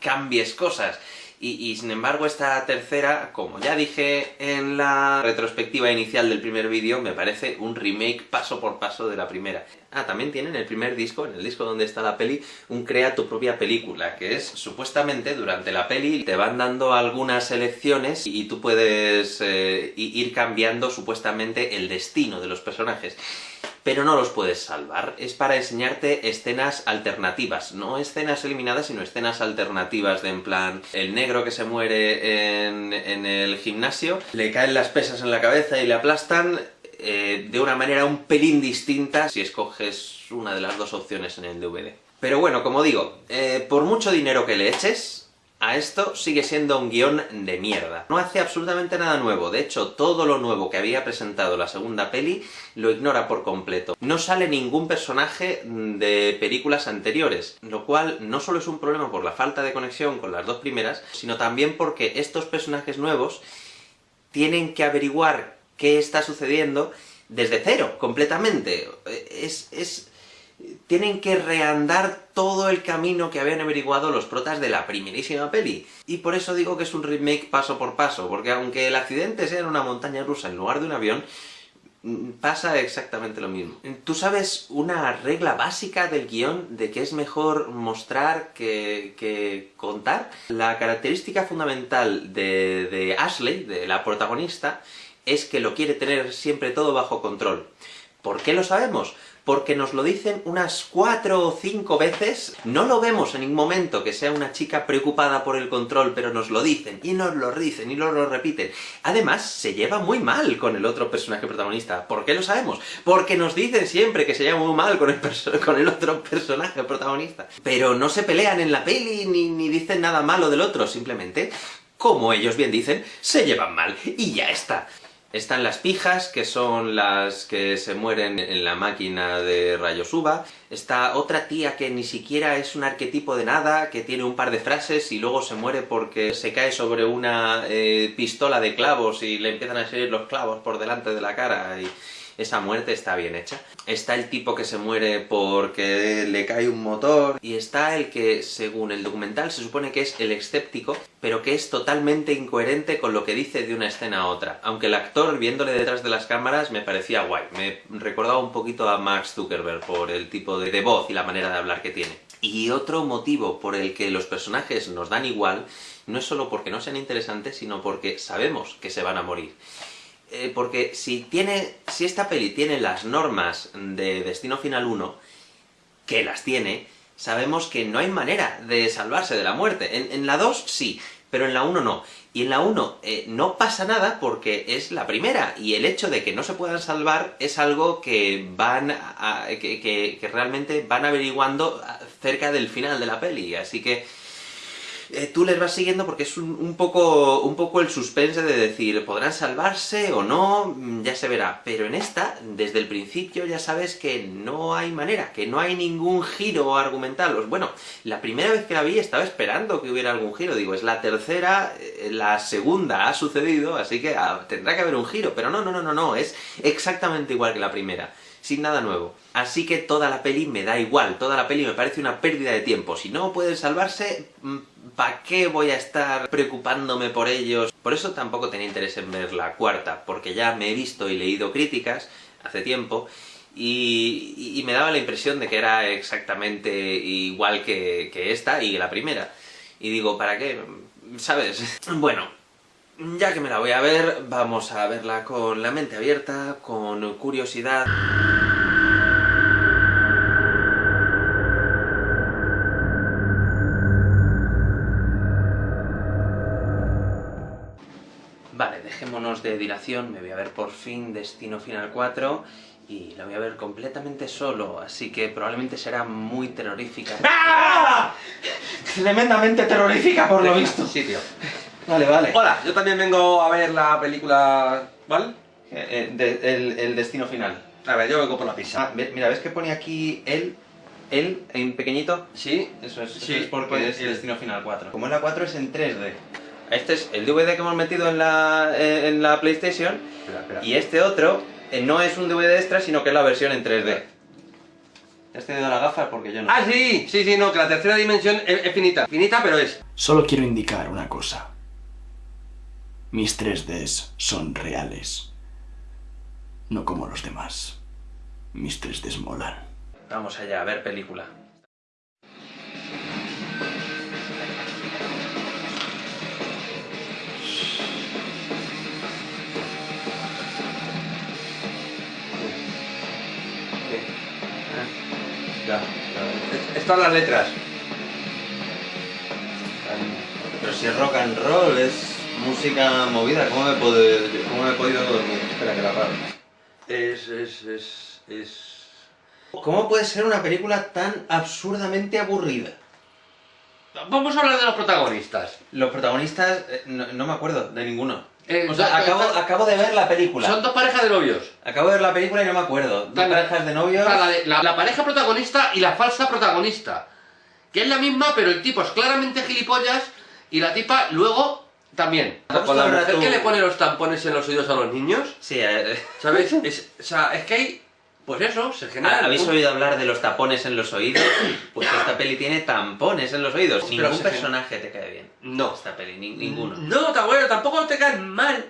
cambies cosas. Y, sin embargo esta tercera, como ya dije en la retrospectiva inicial del primer vídeo, me parece un remake paso por paso de la primera. Ah, también tienen el primer disco, en el disco donde está la peli, un crea tu propia película, que es supuestamente durante la peli te van dando algunas elecciones y tú puedes eh, ir cambiando supuestamente el destino de los personajes pero no los puedes salvar. Es para enseñarte escenas alternativas, no escenas eliminadas, sino escenas alternativas de en plan, el negro que se muere en, el gimnasio, le caen las pesas en la cabeza y le aplastan eh, de una manera un pelín distinta si escoges una de las dos opciones en el DVD. Pero bueno, como digo, eh, por mucho dinero que le eches, a esto sigue siendo un guion de mierda. No hace absolutamente nada nuevo, de hecho todo lo nuevo que había presentado la segunda peli lo ignora por completo. No sale ningún personaje de películas anteriores, lo cual no solo es un problema por la falta de conexión con las dos primeras, sino también porque estos personajes nuevos tienen que averiguar qué está sucediendo desde cero, completamente. Es... es tienen que reandar todo el camino que habían averiguado los protas de la primerísima peli. Y por eso digo que es un remake paso por paso, porque aunque el accidente sea en una montaña rusa en lugar de un avión, mm, pasa exactamente lo mismo. ¿Tú sabes una regla básica del guion de que es mejor mostrar que, contar? La característica fundamental de, de Ashley, de la protagonista, es que lo quiere tener siempre todo bajo control. ¿Por qué lo sabemos? Porque nos lo dicen unas cuatro o cinco veces. No lo vemos en ningún momento que sea una chica preocupada por el control, pero nos lo dicen, y nos lo dicen, y nos lo repiten. Además, se lleva muy mal con el otro personaje protagonista. ¿Por qué lo sabemos? Porque nos dicen siempre que se lleva muy mal con el, con el otro personaje protagonista. Pero no se pelean en la peli, ni, ni dicen nada malo del otro, simplemente como ellos bien dicen, se llevan mal, y ya está. Están las pijas, que son las que se mueren en la máquina de rayos UVA. Está otra tía que ni siquiera es un arquetipo de nada, que tiene un par de frases y luego se muere porque se cae sobre una eh, pistola de clavos y le empiezan a salir los clavos por delante de la cara y esa muerte está bien hecha. Está el tipo que se muere porque le cae un motor, y está el que, según el documental, se supone que es el escéptico, pero que es totalmente incoherente con lo que dice de una escena a otra. Aunque el actor, viéndole detrás de las cámaras, me parecía guay. Me recordaba un poquito a Max Zuckerberg por el tipo de, de voz y la manera de hablar que tiene. Y otro motivo por el que los personajes nos dan igual, no es solo porque no sean interesantes, sino porque sabemos que se van a morir. Eh, porque si tiene, si esta peli tiene las normas de Destino Final 1, que las tiene, sabemos que no hay manera de salvarse de la muerte. En, la 2 sí, pero en la 1 no. Y en la 1 eh, no pasa nada porque es la primera, y el hecho de que no se puedan salvar es algo que van que, que realmente van averiguando cerca del final de la peli, así que eh, tú les vas siguiendo porque es un, poco, un poco el suspense de decir, ¿podrán salvarse o no? Mm, ya se verá. Pero en esta, desde el principio ya sabes que no hay manera, que no hay ningún giro argumental. Bueno, la primera vez que la vi estaba esperando que hubiera algún giro. Digo, es la tercera, eh, la segunda ha sucedido, así que ah, tendrá que haber un giro. Pero no, no, no, no, no, es exactamente igual que la primera sin nada nuevo. Así que toda la peli me da igual, toda la peli me parece una pérdida de tiempo. Si no pueden salvarse, mm, ¿para qué voy a estar preocupándome por ellos? Por eso tampoco tenía interés en ver la cuarta, porque ya me he visto y leído críticas hace tiempo, y, me daba la impresión de que era exactamente igual que, esta y la primera. Y digo, ¿para qué? ¿Sabes? [LAUGHS] Bueno, ya que me la voy a ver, vamos a verla con la mente abierta, con curiosidad... Dejémonos de dilación, me voy a ver por fin Destino Final 4 y la voy a ver completamente solo, así que probablemente será muy terrorífica. [LAUGHS] ¡Ah! Tremendamente terrorífica por lo visto. Sí, tío. Vale, vale. Hola, yo también vengo a ver la película... ¿Vale? Eh, eh, el, Destino Final. A ver, yo vengo por la pizza. Ah, mira, ¿ves que pone aquí él? ¿Él en pequeñito? Sí. Eso es, sí, es porque es el Destino Final 4. Como es la 4 es en 3D. Este es el DVD que hemos metido en la, eh, en la PlayStation, y este otro eh, no es un DVD extra, sino que es la versión en 3D. ¿Te has tenido la gafa? Porque yo no. Ah, sí, sí, sí, no, que la tercera dimensión es, finita. Finita, pero es. Solo quiero indicar una cosa. Mis 3Ds son reales. No como los demás. Mis 3Ds molan. Vamos allá, a ver película. Ya, Están las letras. Pero si es rock and roll, es música movida, ¿cómo me, puedo, cómo me he podido dormir? Espera, que la paro. Es, es, es, es... ¿Cómo puede ser una película tan absurdamente aburrida? Vamos a hablar de los protagonistas. Los protagonistas, eh, no, me acuerdo de ninguno. Eh, o sea, acabo, acabo, de ver la película. Son dos parejas de novios. Acabo de ver la película y no me acuerdo. Dos parejas de novios. La, pareja protagonista y la falsa protagonista. Que es la misma, pero el tipo es claramente gilipollas y la tipa luego también. Con la mujer que le pone los tampones en los oídos a los niños. Sí, eh. ¿Sabes? [LAUGHS] Es, o sea, es que hay pues eso, se genera... ¿Habéis oído hablar de los tapones en los oídos? [COUGHS] Pues esta peli tiene tampones en los oídos. Ningún personaje te cae bien. No. Esta peli, ninguno. No, bueno, tampoco te cae mal.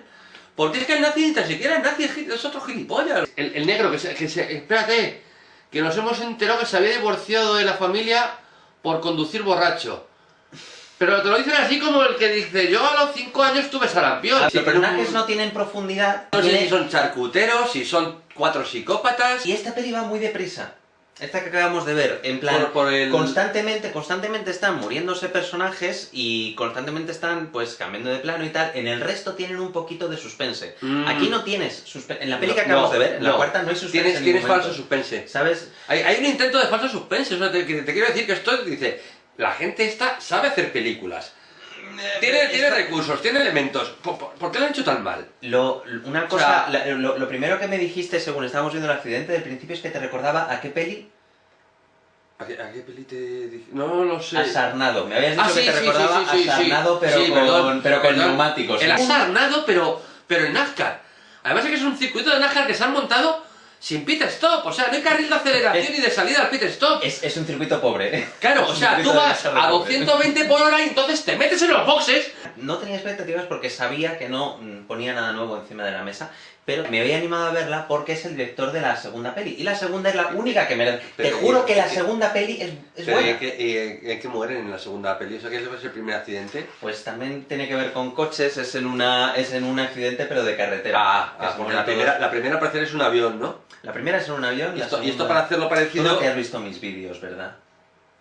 Porque es que el nazi ni tan siquiera el nazi es otro gilipollas. El, negro que se, que se... Espérate, que nos hemos enterado que se había divorciado de la familia por conducir borracho. Pero te lo dicen así como el que dice, yo a los 5 años tuve sarampión. Los Sí, pero personajes no tienen profundidad. No sé si son charcuteros, si son cuatro psicópatas. Y esta peli va muy deprisa. Esta que acabamos de ver, en plan, Por- por el- constantemente, constantemente están muriéndose personajes y constantemente están, pues, cambiando de plano y tal. En el resto tienen un poquito de suspense. Mm. Aquí no tienes suspense. En la peli No, que acabamos no, de ver, en la cuarta no hay suspense. Tienes, en tienes falso suspense. ¿Sabes? Hay, hay un intento de falso suspense. O sea, te, te quiero decir que esto dice, la gente esta sabe hacer películas. Tiene, tiene recursos, tiene elementos. ¿Por, por- por qué lo han hecho tan mal? Lo, una O cosa, sea- la- lo, lo primero que me dijiste según estábamos viendo el accidente del principio es que te recordaba a qué peli ¿A qué, a qué peli te dije? No lo sé. a Sarnado. Me habías dicho Ah, que sí, te sí, recordaba sí, a Sarnado, pero, con, perdón, pero con perdón. neumáticos. El asarnado, pero, pero en NASCAR. Además es que es un circuito de NASCAR que se han montado sin pit stop. O sea, no hay carril de aceleración Es- ni de salida al pit stop. Es, es un circuito pobre. Claro, Es o sea, tú vas a pobre. 220 por hora y entonces te metes en los boxes. No tenía expectativas porque sabía que no mm, ponía nada nuevo encima de la mesa, pero me había animado a verla porque es el director de la segunda peli. Y la segunda es la única que merece. Te juro ¿y- que la segunda peli es, es Pero ¿y buena. en qué, en- en qué mueren en la segunda peli? O sea, que ese es el primer accidente. Pues también tiene que ver con coches, es en una es en un accidente pero de carretera. Ah, porque mueren la todos. primera, la primera parecer es un avión, ¿no? La primera es en un avión Y la esto, y esto segunda- para hacerlo Tú parecido... no que has visto mis vídeos, ¿verdad?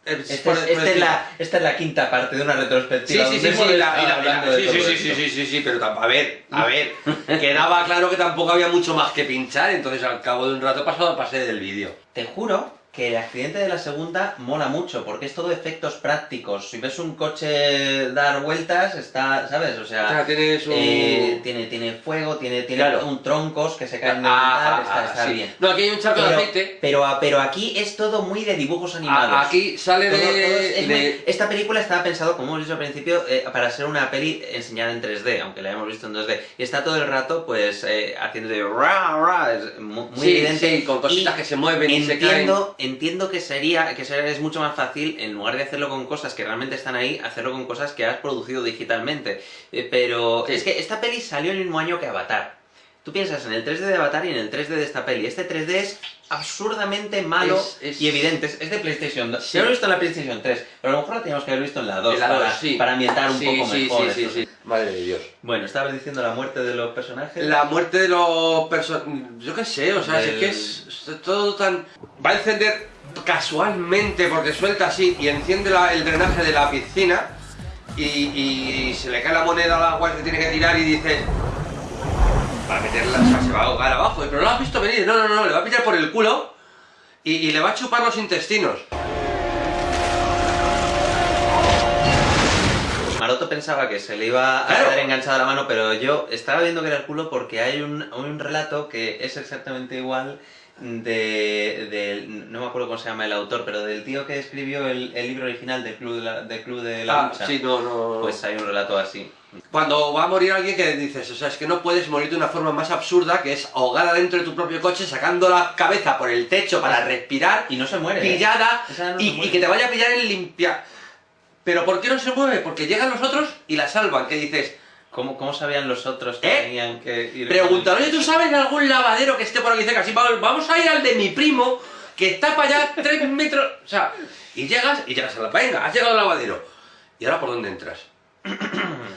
Es Esta por- es, por esta es la, esta es la quinta parte de una Sí, retrospectiva. sí, sí, sí, y la- sí, sí, sí, sí, sí, sí, sí, pero a ver, a [LAUGHS] ver, quedaba claro que tampoco había mucho más que pinchar, entonces al cabo de un rato pasado pasé del vídeo. Te juro que el accidente de la segunda mola mucho, porque es todo efectos prácticos. Si ves un coche dar vueltas, está, ¿sabes? O O sea, un... eh, tiene, tiene fuego, tiene, tiene Claro. un troncos que se caen de Ah, tal, ah, está, ah, está sí. bien. No, aquí hay un charco de aceite. pero, a- pero aquí es todo muy de dibujos A- animados. aquí sale Todo- de... todo es- es de- muy- Esta película estaba pensado, como hemos dicho al principio, eh, para ser una peli enseñada en 3D, aunque la hemos visto en 2D. Y está todo el rato, pues, eh, haciendo de ra, ra, es mu- muy, sí, evidente. sí, con cositas Y que se mueven y se caen. Entiendo, que sería, que sería- es mucho más fácil, en lugar de hacerlo con cosas que realmente están ahí, hacerlo con cosas que has producido digitalmente. Eh, pero Sí. es que esta peli salió el mismo año que Avatar. Tú piensas en el 3D de Avatar y en el 3D de esta peli. Este 3D es absurdamente malo Es- es- y evidente. Es, de PlayStation 2. Sí. Yo lo he visto en la PlayStation 3, pero a lo mejor la teníamos que haber visto en la 2 En la para, sí. para ambientar un Sí, poco mejor. sí, sí, sí. Madre de Dios. Bueno, estabas diciendo la muerte de los personajes. La muerte de los personajes... Yo qué sé, o sea, Del- es que es, todo tan... Va a encender casualmente porque suelta así y enciende la- el drenaje de la piscina y, y se le cae la moneda al agua que tiene que tirar y dice... Para meterla, o sea, se va a ahogar abajo. Pero no lo has visto venir, no, no, no, le va a pillar por el culo y, y le va a chupar los intestinos. Maroto pensaba que se le iba a Claro. quedar enganchada la mano, pero yo estaba viendo que era el culo porque hay un, un relato que es exactamente igual de, del- no me acuerdo cómo se llama el autor, pero del tío que escribió el, el libro original del Club de la, del club de la Ah, Lucha. sí, no, no... Pues hay un relato así. Cuando va a morir alguien que dices, o sea, es que no puedes morir de una forma más absurda que es ahogada dentro de tu propio coche, sacando la cabeza por el techo para respirar, Y no se muere. ¿eh? pillada, no y, muere. y que te vaya a pillar en limpia. Pero ¿por qué no se mueve? Porque llegan los otros y la salvan, que dices, ¿Cómo, ¿Cómo sabían los otros que ¿Eh? tenían que ir? pregúntale, oye, ¿tú sabes de algún lavadero que esté por aquí cerca? Sí, vamos a ir al de mi primo, que está para allá tres metros, o sea, y llegas, y llegas a la, venga, has llegado al lavadero. ¿Y ahora por dónde entras? [CLEARS THROAT]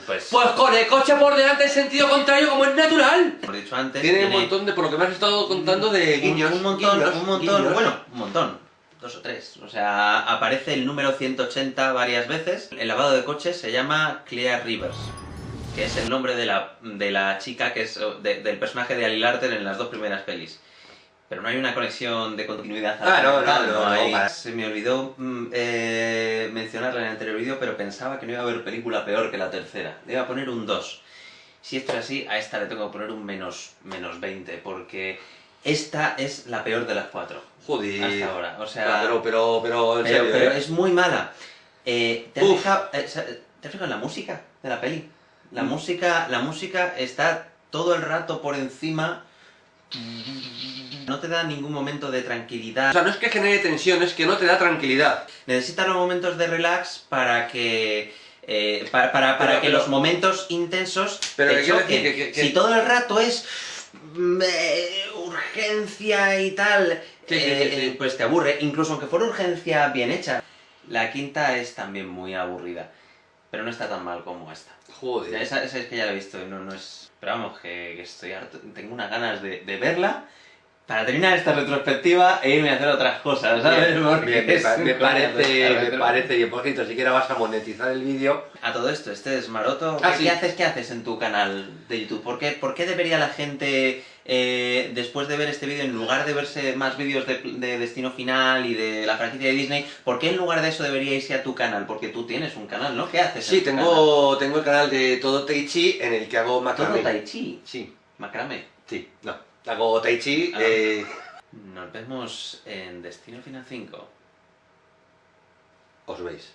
Pues, Pues con el coche por delante en sentido contrario, como es natural. he dicho antes, Tiene un montón de, por lo que me has estado contando, de Un- guiños. Un, montón, guiños, un montón, guiños. bueno, un montón. Dos o tres. O sea, aparece el número 180 varias veces. El lavado de coches se llama Clear Rivers, que es el nombre de la, de la chica, que es de- del personaje de Ali Larter en las dos primeras pelis. Pero no hay una conexión de continuidad. Ah, no, no, no, no, hay- para- Se me olvidó mm, eh, mencionarla en el anterior vídeo, pero pensaba que no iba a haber película peor que la tercera. Le iba a poner un 2. Si esto es así, a esta le tengo que poner un menos, menos 20, porque esta es la peor de las cuatro. Joder. Hasta ahora, o sea- Pero, pero, pero, en Pero, serio, pero ¿eh? es muy mala. Eh, ¿te, has Uf. fijado, eh, ¿Te has fijado en la música de la peli? La música, la música está todo el rato por encima. No te da ningún momento de O tranquilidad. sea, no es que genere tensión, es que no te da tranquilidad. Necesitas los momentos de relax para que. eh, para, para- para Pero- que pero- los momentos intensos Pero te que quiero choquen. decir que- que- que- Si todo el rato es mm, eh, urgencia y tal, Sí, sí, eh, sí, sí. eh, pues te aburre. Incluso aunque fuera urgencia bien hecha. La quinta es también muy aburrida. pero no está tan mal como esta. Joder. Esa, esa es que ya la he visto, no, no es... Pero vamos, que, que estoy harto, tengo unas ganas de, de verla para terminar esta retrospectiva e irme a hacer otras cosas, ¿sabes? Bien, Porque bien, me, es parece, me parece bien. Por cierto, si quieres vas a monetizar el vídeo. A todo esto, este es Maroto. Ah, ¿Qué, sí. qué haces, ¿Qué haces en tu canal de YouTube? ¿Por qué, por qué debería la gente, eh, después de ver este vídeo, en lugar de verse más vídeos de, de Destino Final y de la franquicia de Disney, ¿por qué en lugar de eso debería irse a tu canal? Porque tú tienes un canal, ¿no? ¿Qué haces? Sí, tengo, tengo el canal de Todo Tai Chi en el que hago canal? Todo macramé. Tai Chi. Sí, Macramé. sí, no. Hago Tai Chi. Ah. eh, Nos vemos en Destino Final 5. os veis.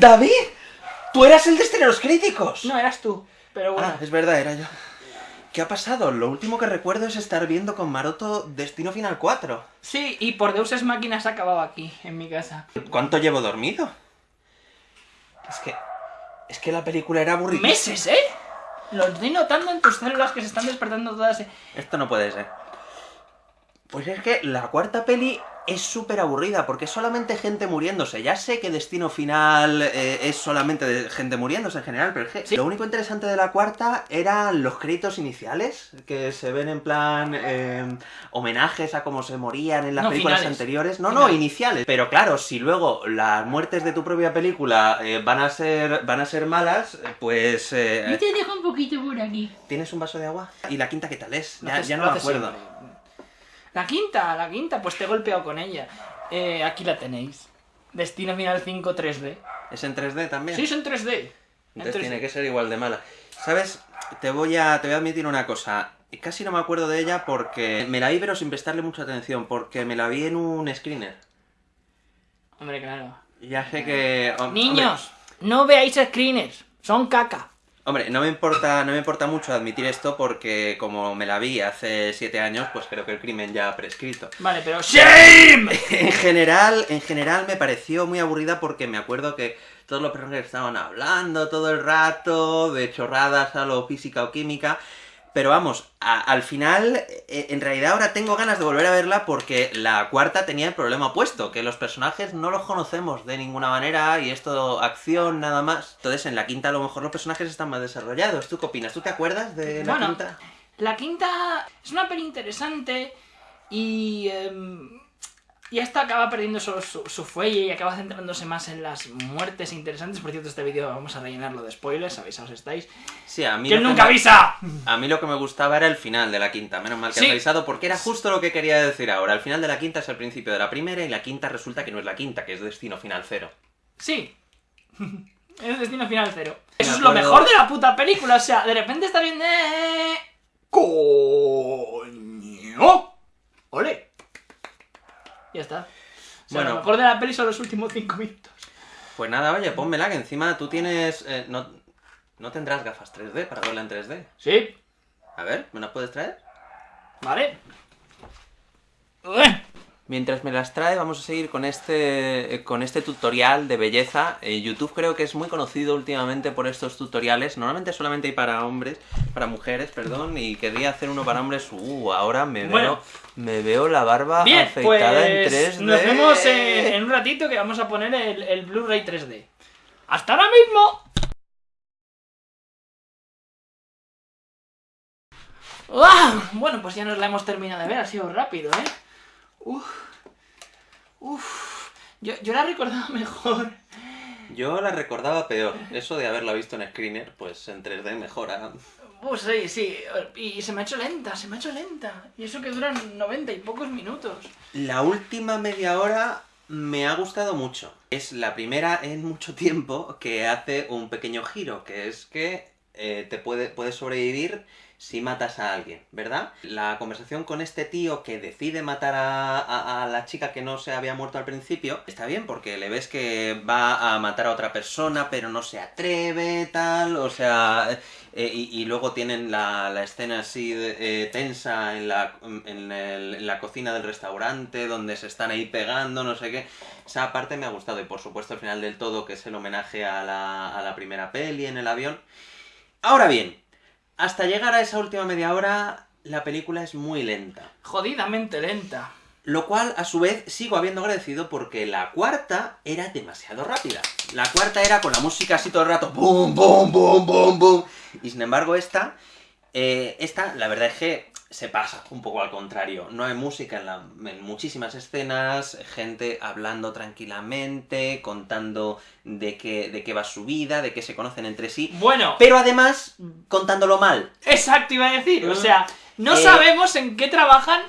¡David! ¡Tú eras el de los críticos! No, eras tú, pero bueno. Ah, es verdad, era yo. ¿Qué ha pasado? Lo último que recuerdo es estar viendo con Maroto Destino Final 4. Sí, y por Deus Ex Máquina se ha acabado aquí, en mi casa. ¿Cuánto llevo dormido? Es que... Es que la película era aburrida. ¡Meses, eh! Lo estoy notando en tus células que se están despertando todas. eh. Esto no puede ser. Pues es que la cuarta peli es súper aburrida, porque es solamente gente muriéndose. Ya sé que Destino Final eh, es solamente de gente muriéndose en general, pero es que Sí. lo único interesante de la cuarta eran los créditos iniciales, que se ven en plan eh, homenajes a cómo se morían en las No, películas finales. anteriores. No, no, iniciales. Pero claro, si luego las muertes de tu propia película eh, van, a ser, van a ser malas, pues... eh, Yo te dejo un poquito por aquí. ¿Tienes un vaso de agua? ¿Y la quinta qué tal es? Ya, haces- ya lo no me acuerdo. siempre. La quinta, la quinta, pues te he golpeado con ella. Eh, aquí la tenéis. Destino Final 5 3D. ¿Es en 3D también? Sí, 3D. En Entonces 3D. tiene que ser igual de mala. ¿Sabes? Te voy a, te voy a admitir una cosa. Casi no me acuerdo de ella porque me la vi pero sin prestarle mucha atención, porque me la vi en un screener. Hombre, claro. Ya sé que... hom- Niños, no veáis screeners. Son caca. Hombre, no me importa, no me importa mucho admitir esto porque como me la vi hace siete años, pues creo que el crimen ya ha prescrito. Vale, pero ¡Shame! En general, en general me pareció muy aburrida porque me acuerdo que todos los personajes estaban hablando todo el rato de chorradas a lo física o química. Pero vamos, a- al final, eh, en realidad ahora tengo ganas de volver a verla porque la cuarta tenía el problema opuesto, que los personajes no los conocemos de ninguna manera y esto, acción nada más. Entonces en la quinta a lo mejor los personajes están más desarrollados. ¿Tú qué opinas? ¿Tú te acuerdas de la Bueno, quinta? La quinta es una peli interesante y. em, y esta acaba perdiendo su, su, su fuelle y acaba centrándose más en las muertes interesantes. Por cierto, este vídeo vamos a rellenarlo de spoilers, avisaos estáis. Sí, a mí ¡Que nunca me- avisa! A mí lo que me gustaba era el final de la quinta, menos mal que Sí. has avisado, porque era justo lo que quería decir ahora. El final de la quinta es el principio de la primera y la quinta resulta que no es la quinta, que es Destino Final Cero. Sí. [LAUGHS] es Destino Final Cero. Eso Me es lo mejor de la puta película. O sea, de repente está bien. eh, ¡Coño! ¡Ole! Ya está. O sea, Bueno. lo mejor de la peli son los últimos cinco minutos. Pues nada, oye, pónmela, que encima tú tienes... eh, no, no tendrás gafas 3D para verla en 3D. Sí, A ver, ¿me las puedes traer? vale. Ué. Mientras me las trae, vamos a seguir con este, con este tutorial de belleza. Eh, YouTube creo que es muy conocido últimamente por estos tutoriales. Normalmente solamente hay para hombres, para mujeres, perdón, y quería hacer uno para hombres. Uh, ahora me Bueno. veo, me veo la barba Bien, afeitada en pues 3D. nos vemos en, en un ratito que vamos a poner el, el Blu-ray 3D. ¡Hasta ahora mismo! ¡Uah! Bueno, pues ya nos la hemos terminado de ver, ha sido rápido, ¿eh? Uf. Uf. Yo, yo la recordaba [LAUGHS] mejor. Yo la recordaba peor. Eso de haberla visto en screener, pues en 3D mejora. Uf, sí, sí. Y se me ha hecho lenta, se me ha hecho lenta. Y eso que duran 90 y pocos minutos. La última media hora me ha gustado mucho. Es la primera en mucho tiempo que hace un pequeño giro, que es que eh, te puede, puedes sobrevivir si matas a alguien, ¿verdad? La conversación con este tío que decide matar a, la chica que no se había muerto al principio, está bien porque le ves que va a matar a otra persona, pero no se atreve, tal, o sea... Eh, y, luego tienen la, escena así eh, tensa en la cocina del restaurante, donde se están ahí pegando, no sé qué. Esa parte me ha gustado, y por supuesto el final del todo, que es el homenaje a la, a la primera peli en el avión. Ahora bien, hasta llegar a esa última media hora, la película es muy lenta. Jodidamente lenta. Lo cual, a su vez, sigo habiendo agradecido porque la cuarta era demasiado rápida. La cuarta era con la música así todo el rato, ¡bum, bum, bum, bum, bum! Y sin embargo, esta, eh, esta, la verdad es que se pasa un poco al contrario. No hay música en, en, muchísimas escenas, gente hablando tranquilamente, contando de qué, de qué va su vida, de qué se conocen entre sí. Bueno. Pero además, contándolo mal. Exacto, iba a decir. O sea, no eh, sabemos en qué trabajan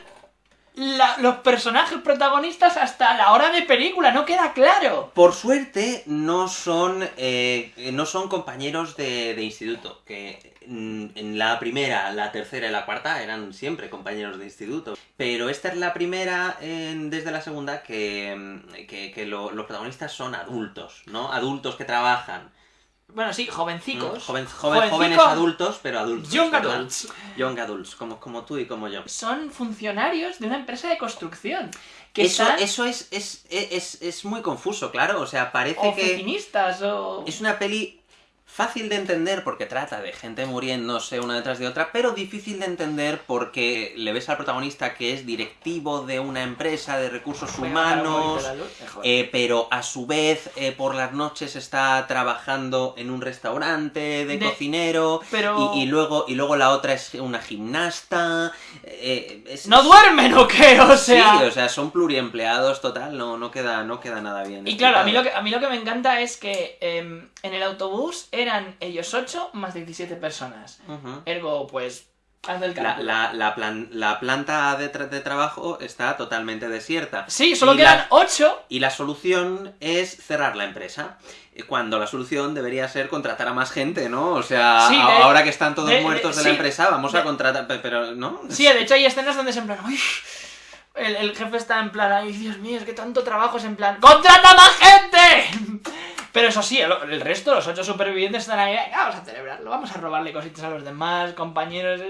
los personajes protagonistas hasta la hora de película, no queda claro. Por suerte, no son, eh, no son compañeros de, de, instituto, que en la primera, la tercera y la cuarta eran siempre compañeros de instituto. Pero esta es la primera, desde la segunda, que, que, los protagonistas son adultos, ¿no? Adultos que trabajan. Bueno, sí, jovencicos. Mm, joven, jóvenes adultos, pero adultos. Young adults. Young adults, como, como tú y como yo. Son funcionarios de una empresa de construcción. Que eso, eso es, es, es, es, muy confuso, claro. O sea, parece Oficinistas, que. o. Es una peli Fácil de entender porque trata de gente muriéndose una detrás de otra, pero difícil de entender porque le ves al protagonista que es directivo de una empresa de recursos humanos, eh, pero a su vez eh, por las noches está trabajando en un restaurante de, cocinero, y, luego, y luego la otra es una gimnasta. Eh, ¿No duermen o qué? O sea... Sí, o sea, son pluriempleados total, no, no, queda, no queda nada bien. Y claro, a mí, lo que, a mí lo que me encanta es que em, en el autobús eran ellos 8 más 17 personas. Ergo, pues, haz el cálculo. La, la, la, planta de, de, trabajo está totalmente desierta. Sí, solo quedan 8. Y la solución es cerrar la empresa. Cuando la solución debería ser contratar a más gente, ¿no? O sea, ahora que están todos muertos de, la empresa, vamos a contratar. Pero, ¿no? Sí, de hecho hay escenas donde es en plan. El, el, jefe está en plan, ay, Dios mío, es que tanto trabajo es en plan, ¡Contrata más gente! Pero eso sí, el, resto, los ocho supervivientes están ahí, vamos a celebrarlo, vamos a robarle cositas a los demás, compañeros.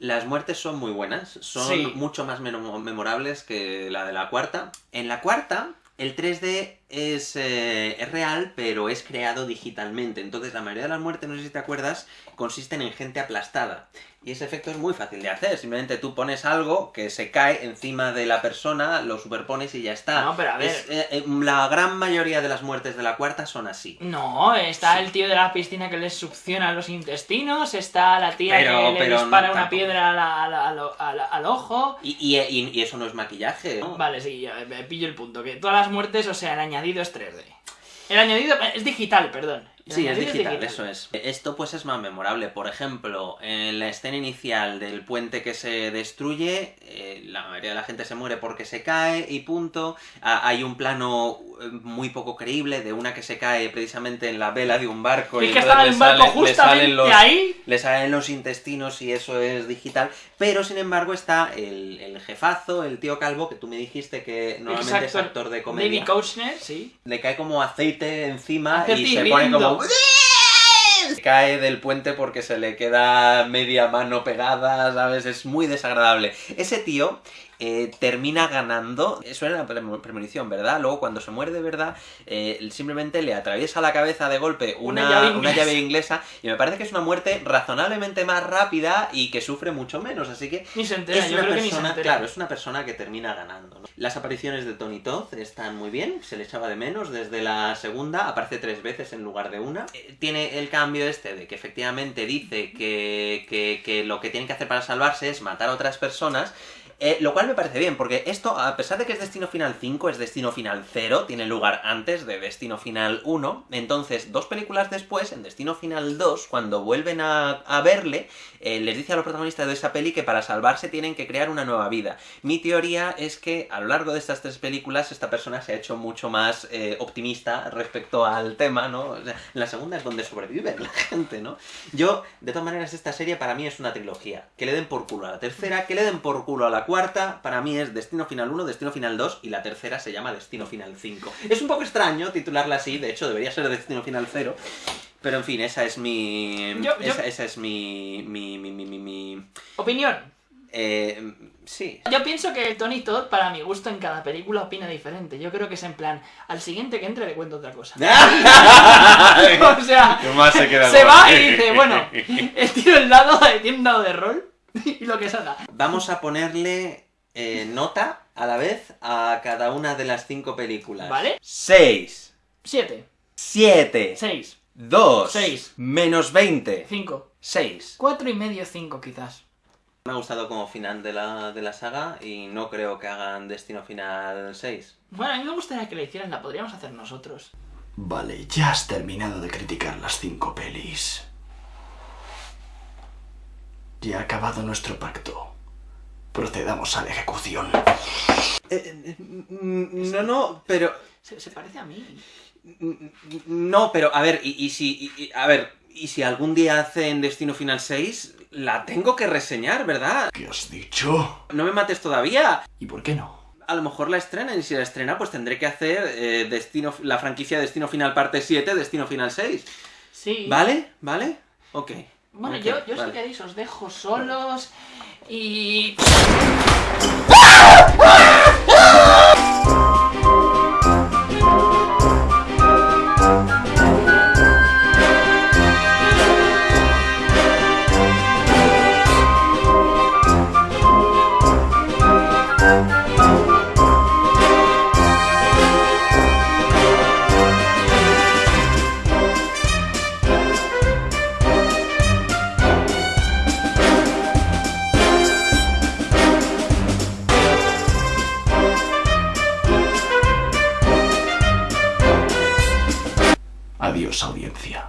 Las muertes son muy buenas, son mucho más memorables que la de la cuarta. En la cuarta, el 3D es, eh, es, real, pero es creado digitalmente. Entonces la mayoría de las muertes, no sé si te acuerdas, consisten en gente aplastada. Y ese efecto es muy fácil de hacer. Simplemente tú pones algo que se cae encima de la persona, lo superpones y ya está. No, pero a ver. Eh, eh, la gran mayoría de las muertes de la cuarta son así. No, está el tío de la piscina que les succiona los intestinos, está la tía que le dispara una piedra al, ojo. Y, y, y, eso no es maquillaje. Vale, sí, me pillo el punto. Que todas las muertes, o sea, el añadido es 3D. El añadido es digital, perdón. Sí, es digital, eso es. Esto pues es más memorable. Por ejemplo, en la escena inicial del puente que se destruye, eh, la mayoría de la gente se muere porque se cae y punto. Ah, hay un plano eh, muy poco creíble de una que se cae precisamente en la vela de un barco. Y, que estaba en un barco justamente ahí. Le salen los intestinos y eso es digital. Pero sin embargo está el, jefazo, el tío calvo, que tú me dijiste que normalmente es actor de comedia. David Kochner, sí. Le cae como aceite encima y se pone como Cae del puente porque se le queda media mano pegada, ¿sabes? Es muy desagradable. Ese tío eh, termina ganando. Eso era la premonición, ¿verdad? Luego, cuando se muere de verdad, eh, simplemente le atraviesa la cabeza de golpe una, llave inglesa. Y me parece que es una muerte razonablemente más rápida y que sufre mucho menos. Así que. Ni se entera, es una persona, Claro, es una persona que termina ganando. Las apariciones de Tony Todd están muy bien, se le echaba de menos. Desde la segunda aparece tres veces en lugar de una. Eh, tiene el cambio este de que efectivamente dice que, que, que lo que tiene que hacer para salvarse es matar a otras personas Eh, lo cual me parece bien, porque esto, a pesar de que es Destino Final 5, es Destino Final 0, tiene lugar antes de Destino Final 1, entonces, dos películas después, en Destino Final 2, cuando vuelven a, verle, eh, les dice a los protagonistas de esa peli que para salvarse tienen que crear una nueva vida. Mi teoría es que a lo largo de estas tres películas, esta persona se ha hecho mucho más eh, optimista respecto al tema, ¿no? en la segunda es donde sobrevive la gente, ¿no? Yo, de todas maneras, esta serie para mí es una trilogía. Que le den por culo a la tercera, que le den por culo a la cuarta, para mí es Destino Final 1, Destino Final 2 y la tercera se llama Destino Final 5. Es un poco extraño titularla así, de hecho debería ser Destino Final 0. Pero en fin, esa es mi. esa, es mi mi, mi, mi, mi, Opinión. Eh, sí. Yo pienso que Tony Todd, para mi gusto, en cada película opina diferente. Yo creo que es en plan, al siguiente que entre le cuento otra cosa. [LAUGHS] [LAUGHS] o sea, se, va y dice, bueno, [LAUGHS] tiro el dado, tiene un dado de rol [LAUGHS] y lo que salga. Vamos a ponerle eh, nota a la vez a cada una de las cinco películas. ¿Vale? 6. 7. 7. 6. 2. 6. Menos 20. 5. 6. 4 y medio, 5 quizás. Me ha gustado como final de la, de la saga y no creo que hagan Destino Final 6. Bueno, a mí me gustaría que la hicieran, la podríamos hacer nosotros. Vale, ya has terminado de criticar las cinco pelis. Ya ha acabado nuestro pacto. Procedamos a la ejecución. Eh, eh, no, no, pero... Se, parece a mí. No, pero a ver, y, si... a ver, y si algún día hacen Destino Final 6, la tengo que reseñar, ¿verdad? ¿Qué has dicho? No me mates todavía. ¿Y por qué no? A lo mejor la estrenan y si la estrena pues tendré que hacer eh, Destino, la franquicia Destino Final parte 7, Destino Final 6. Sí. ¿Vale? ¿Vale? Ok. Bueno, yo, yo si queréis os dejo solos y... audiencia.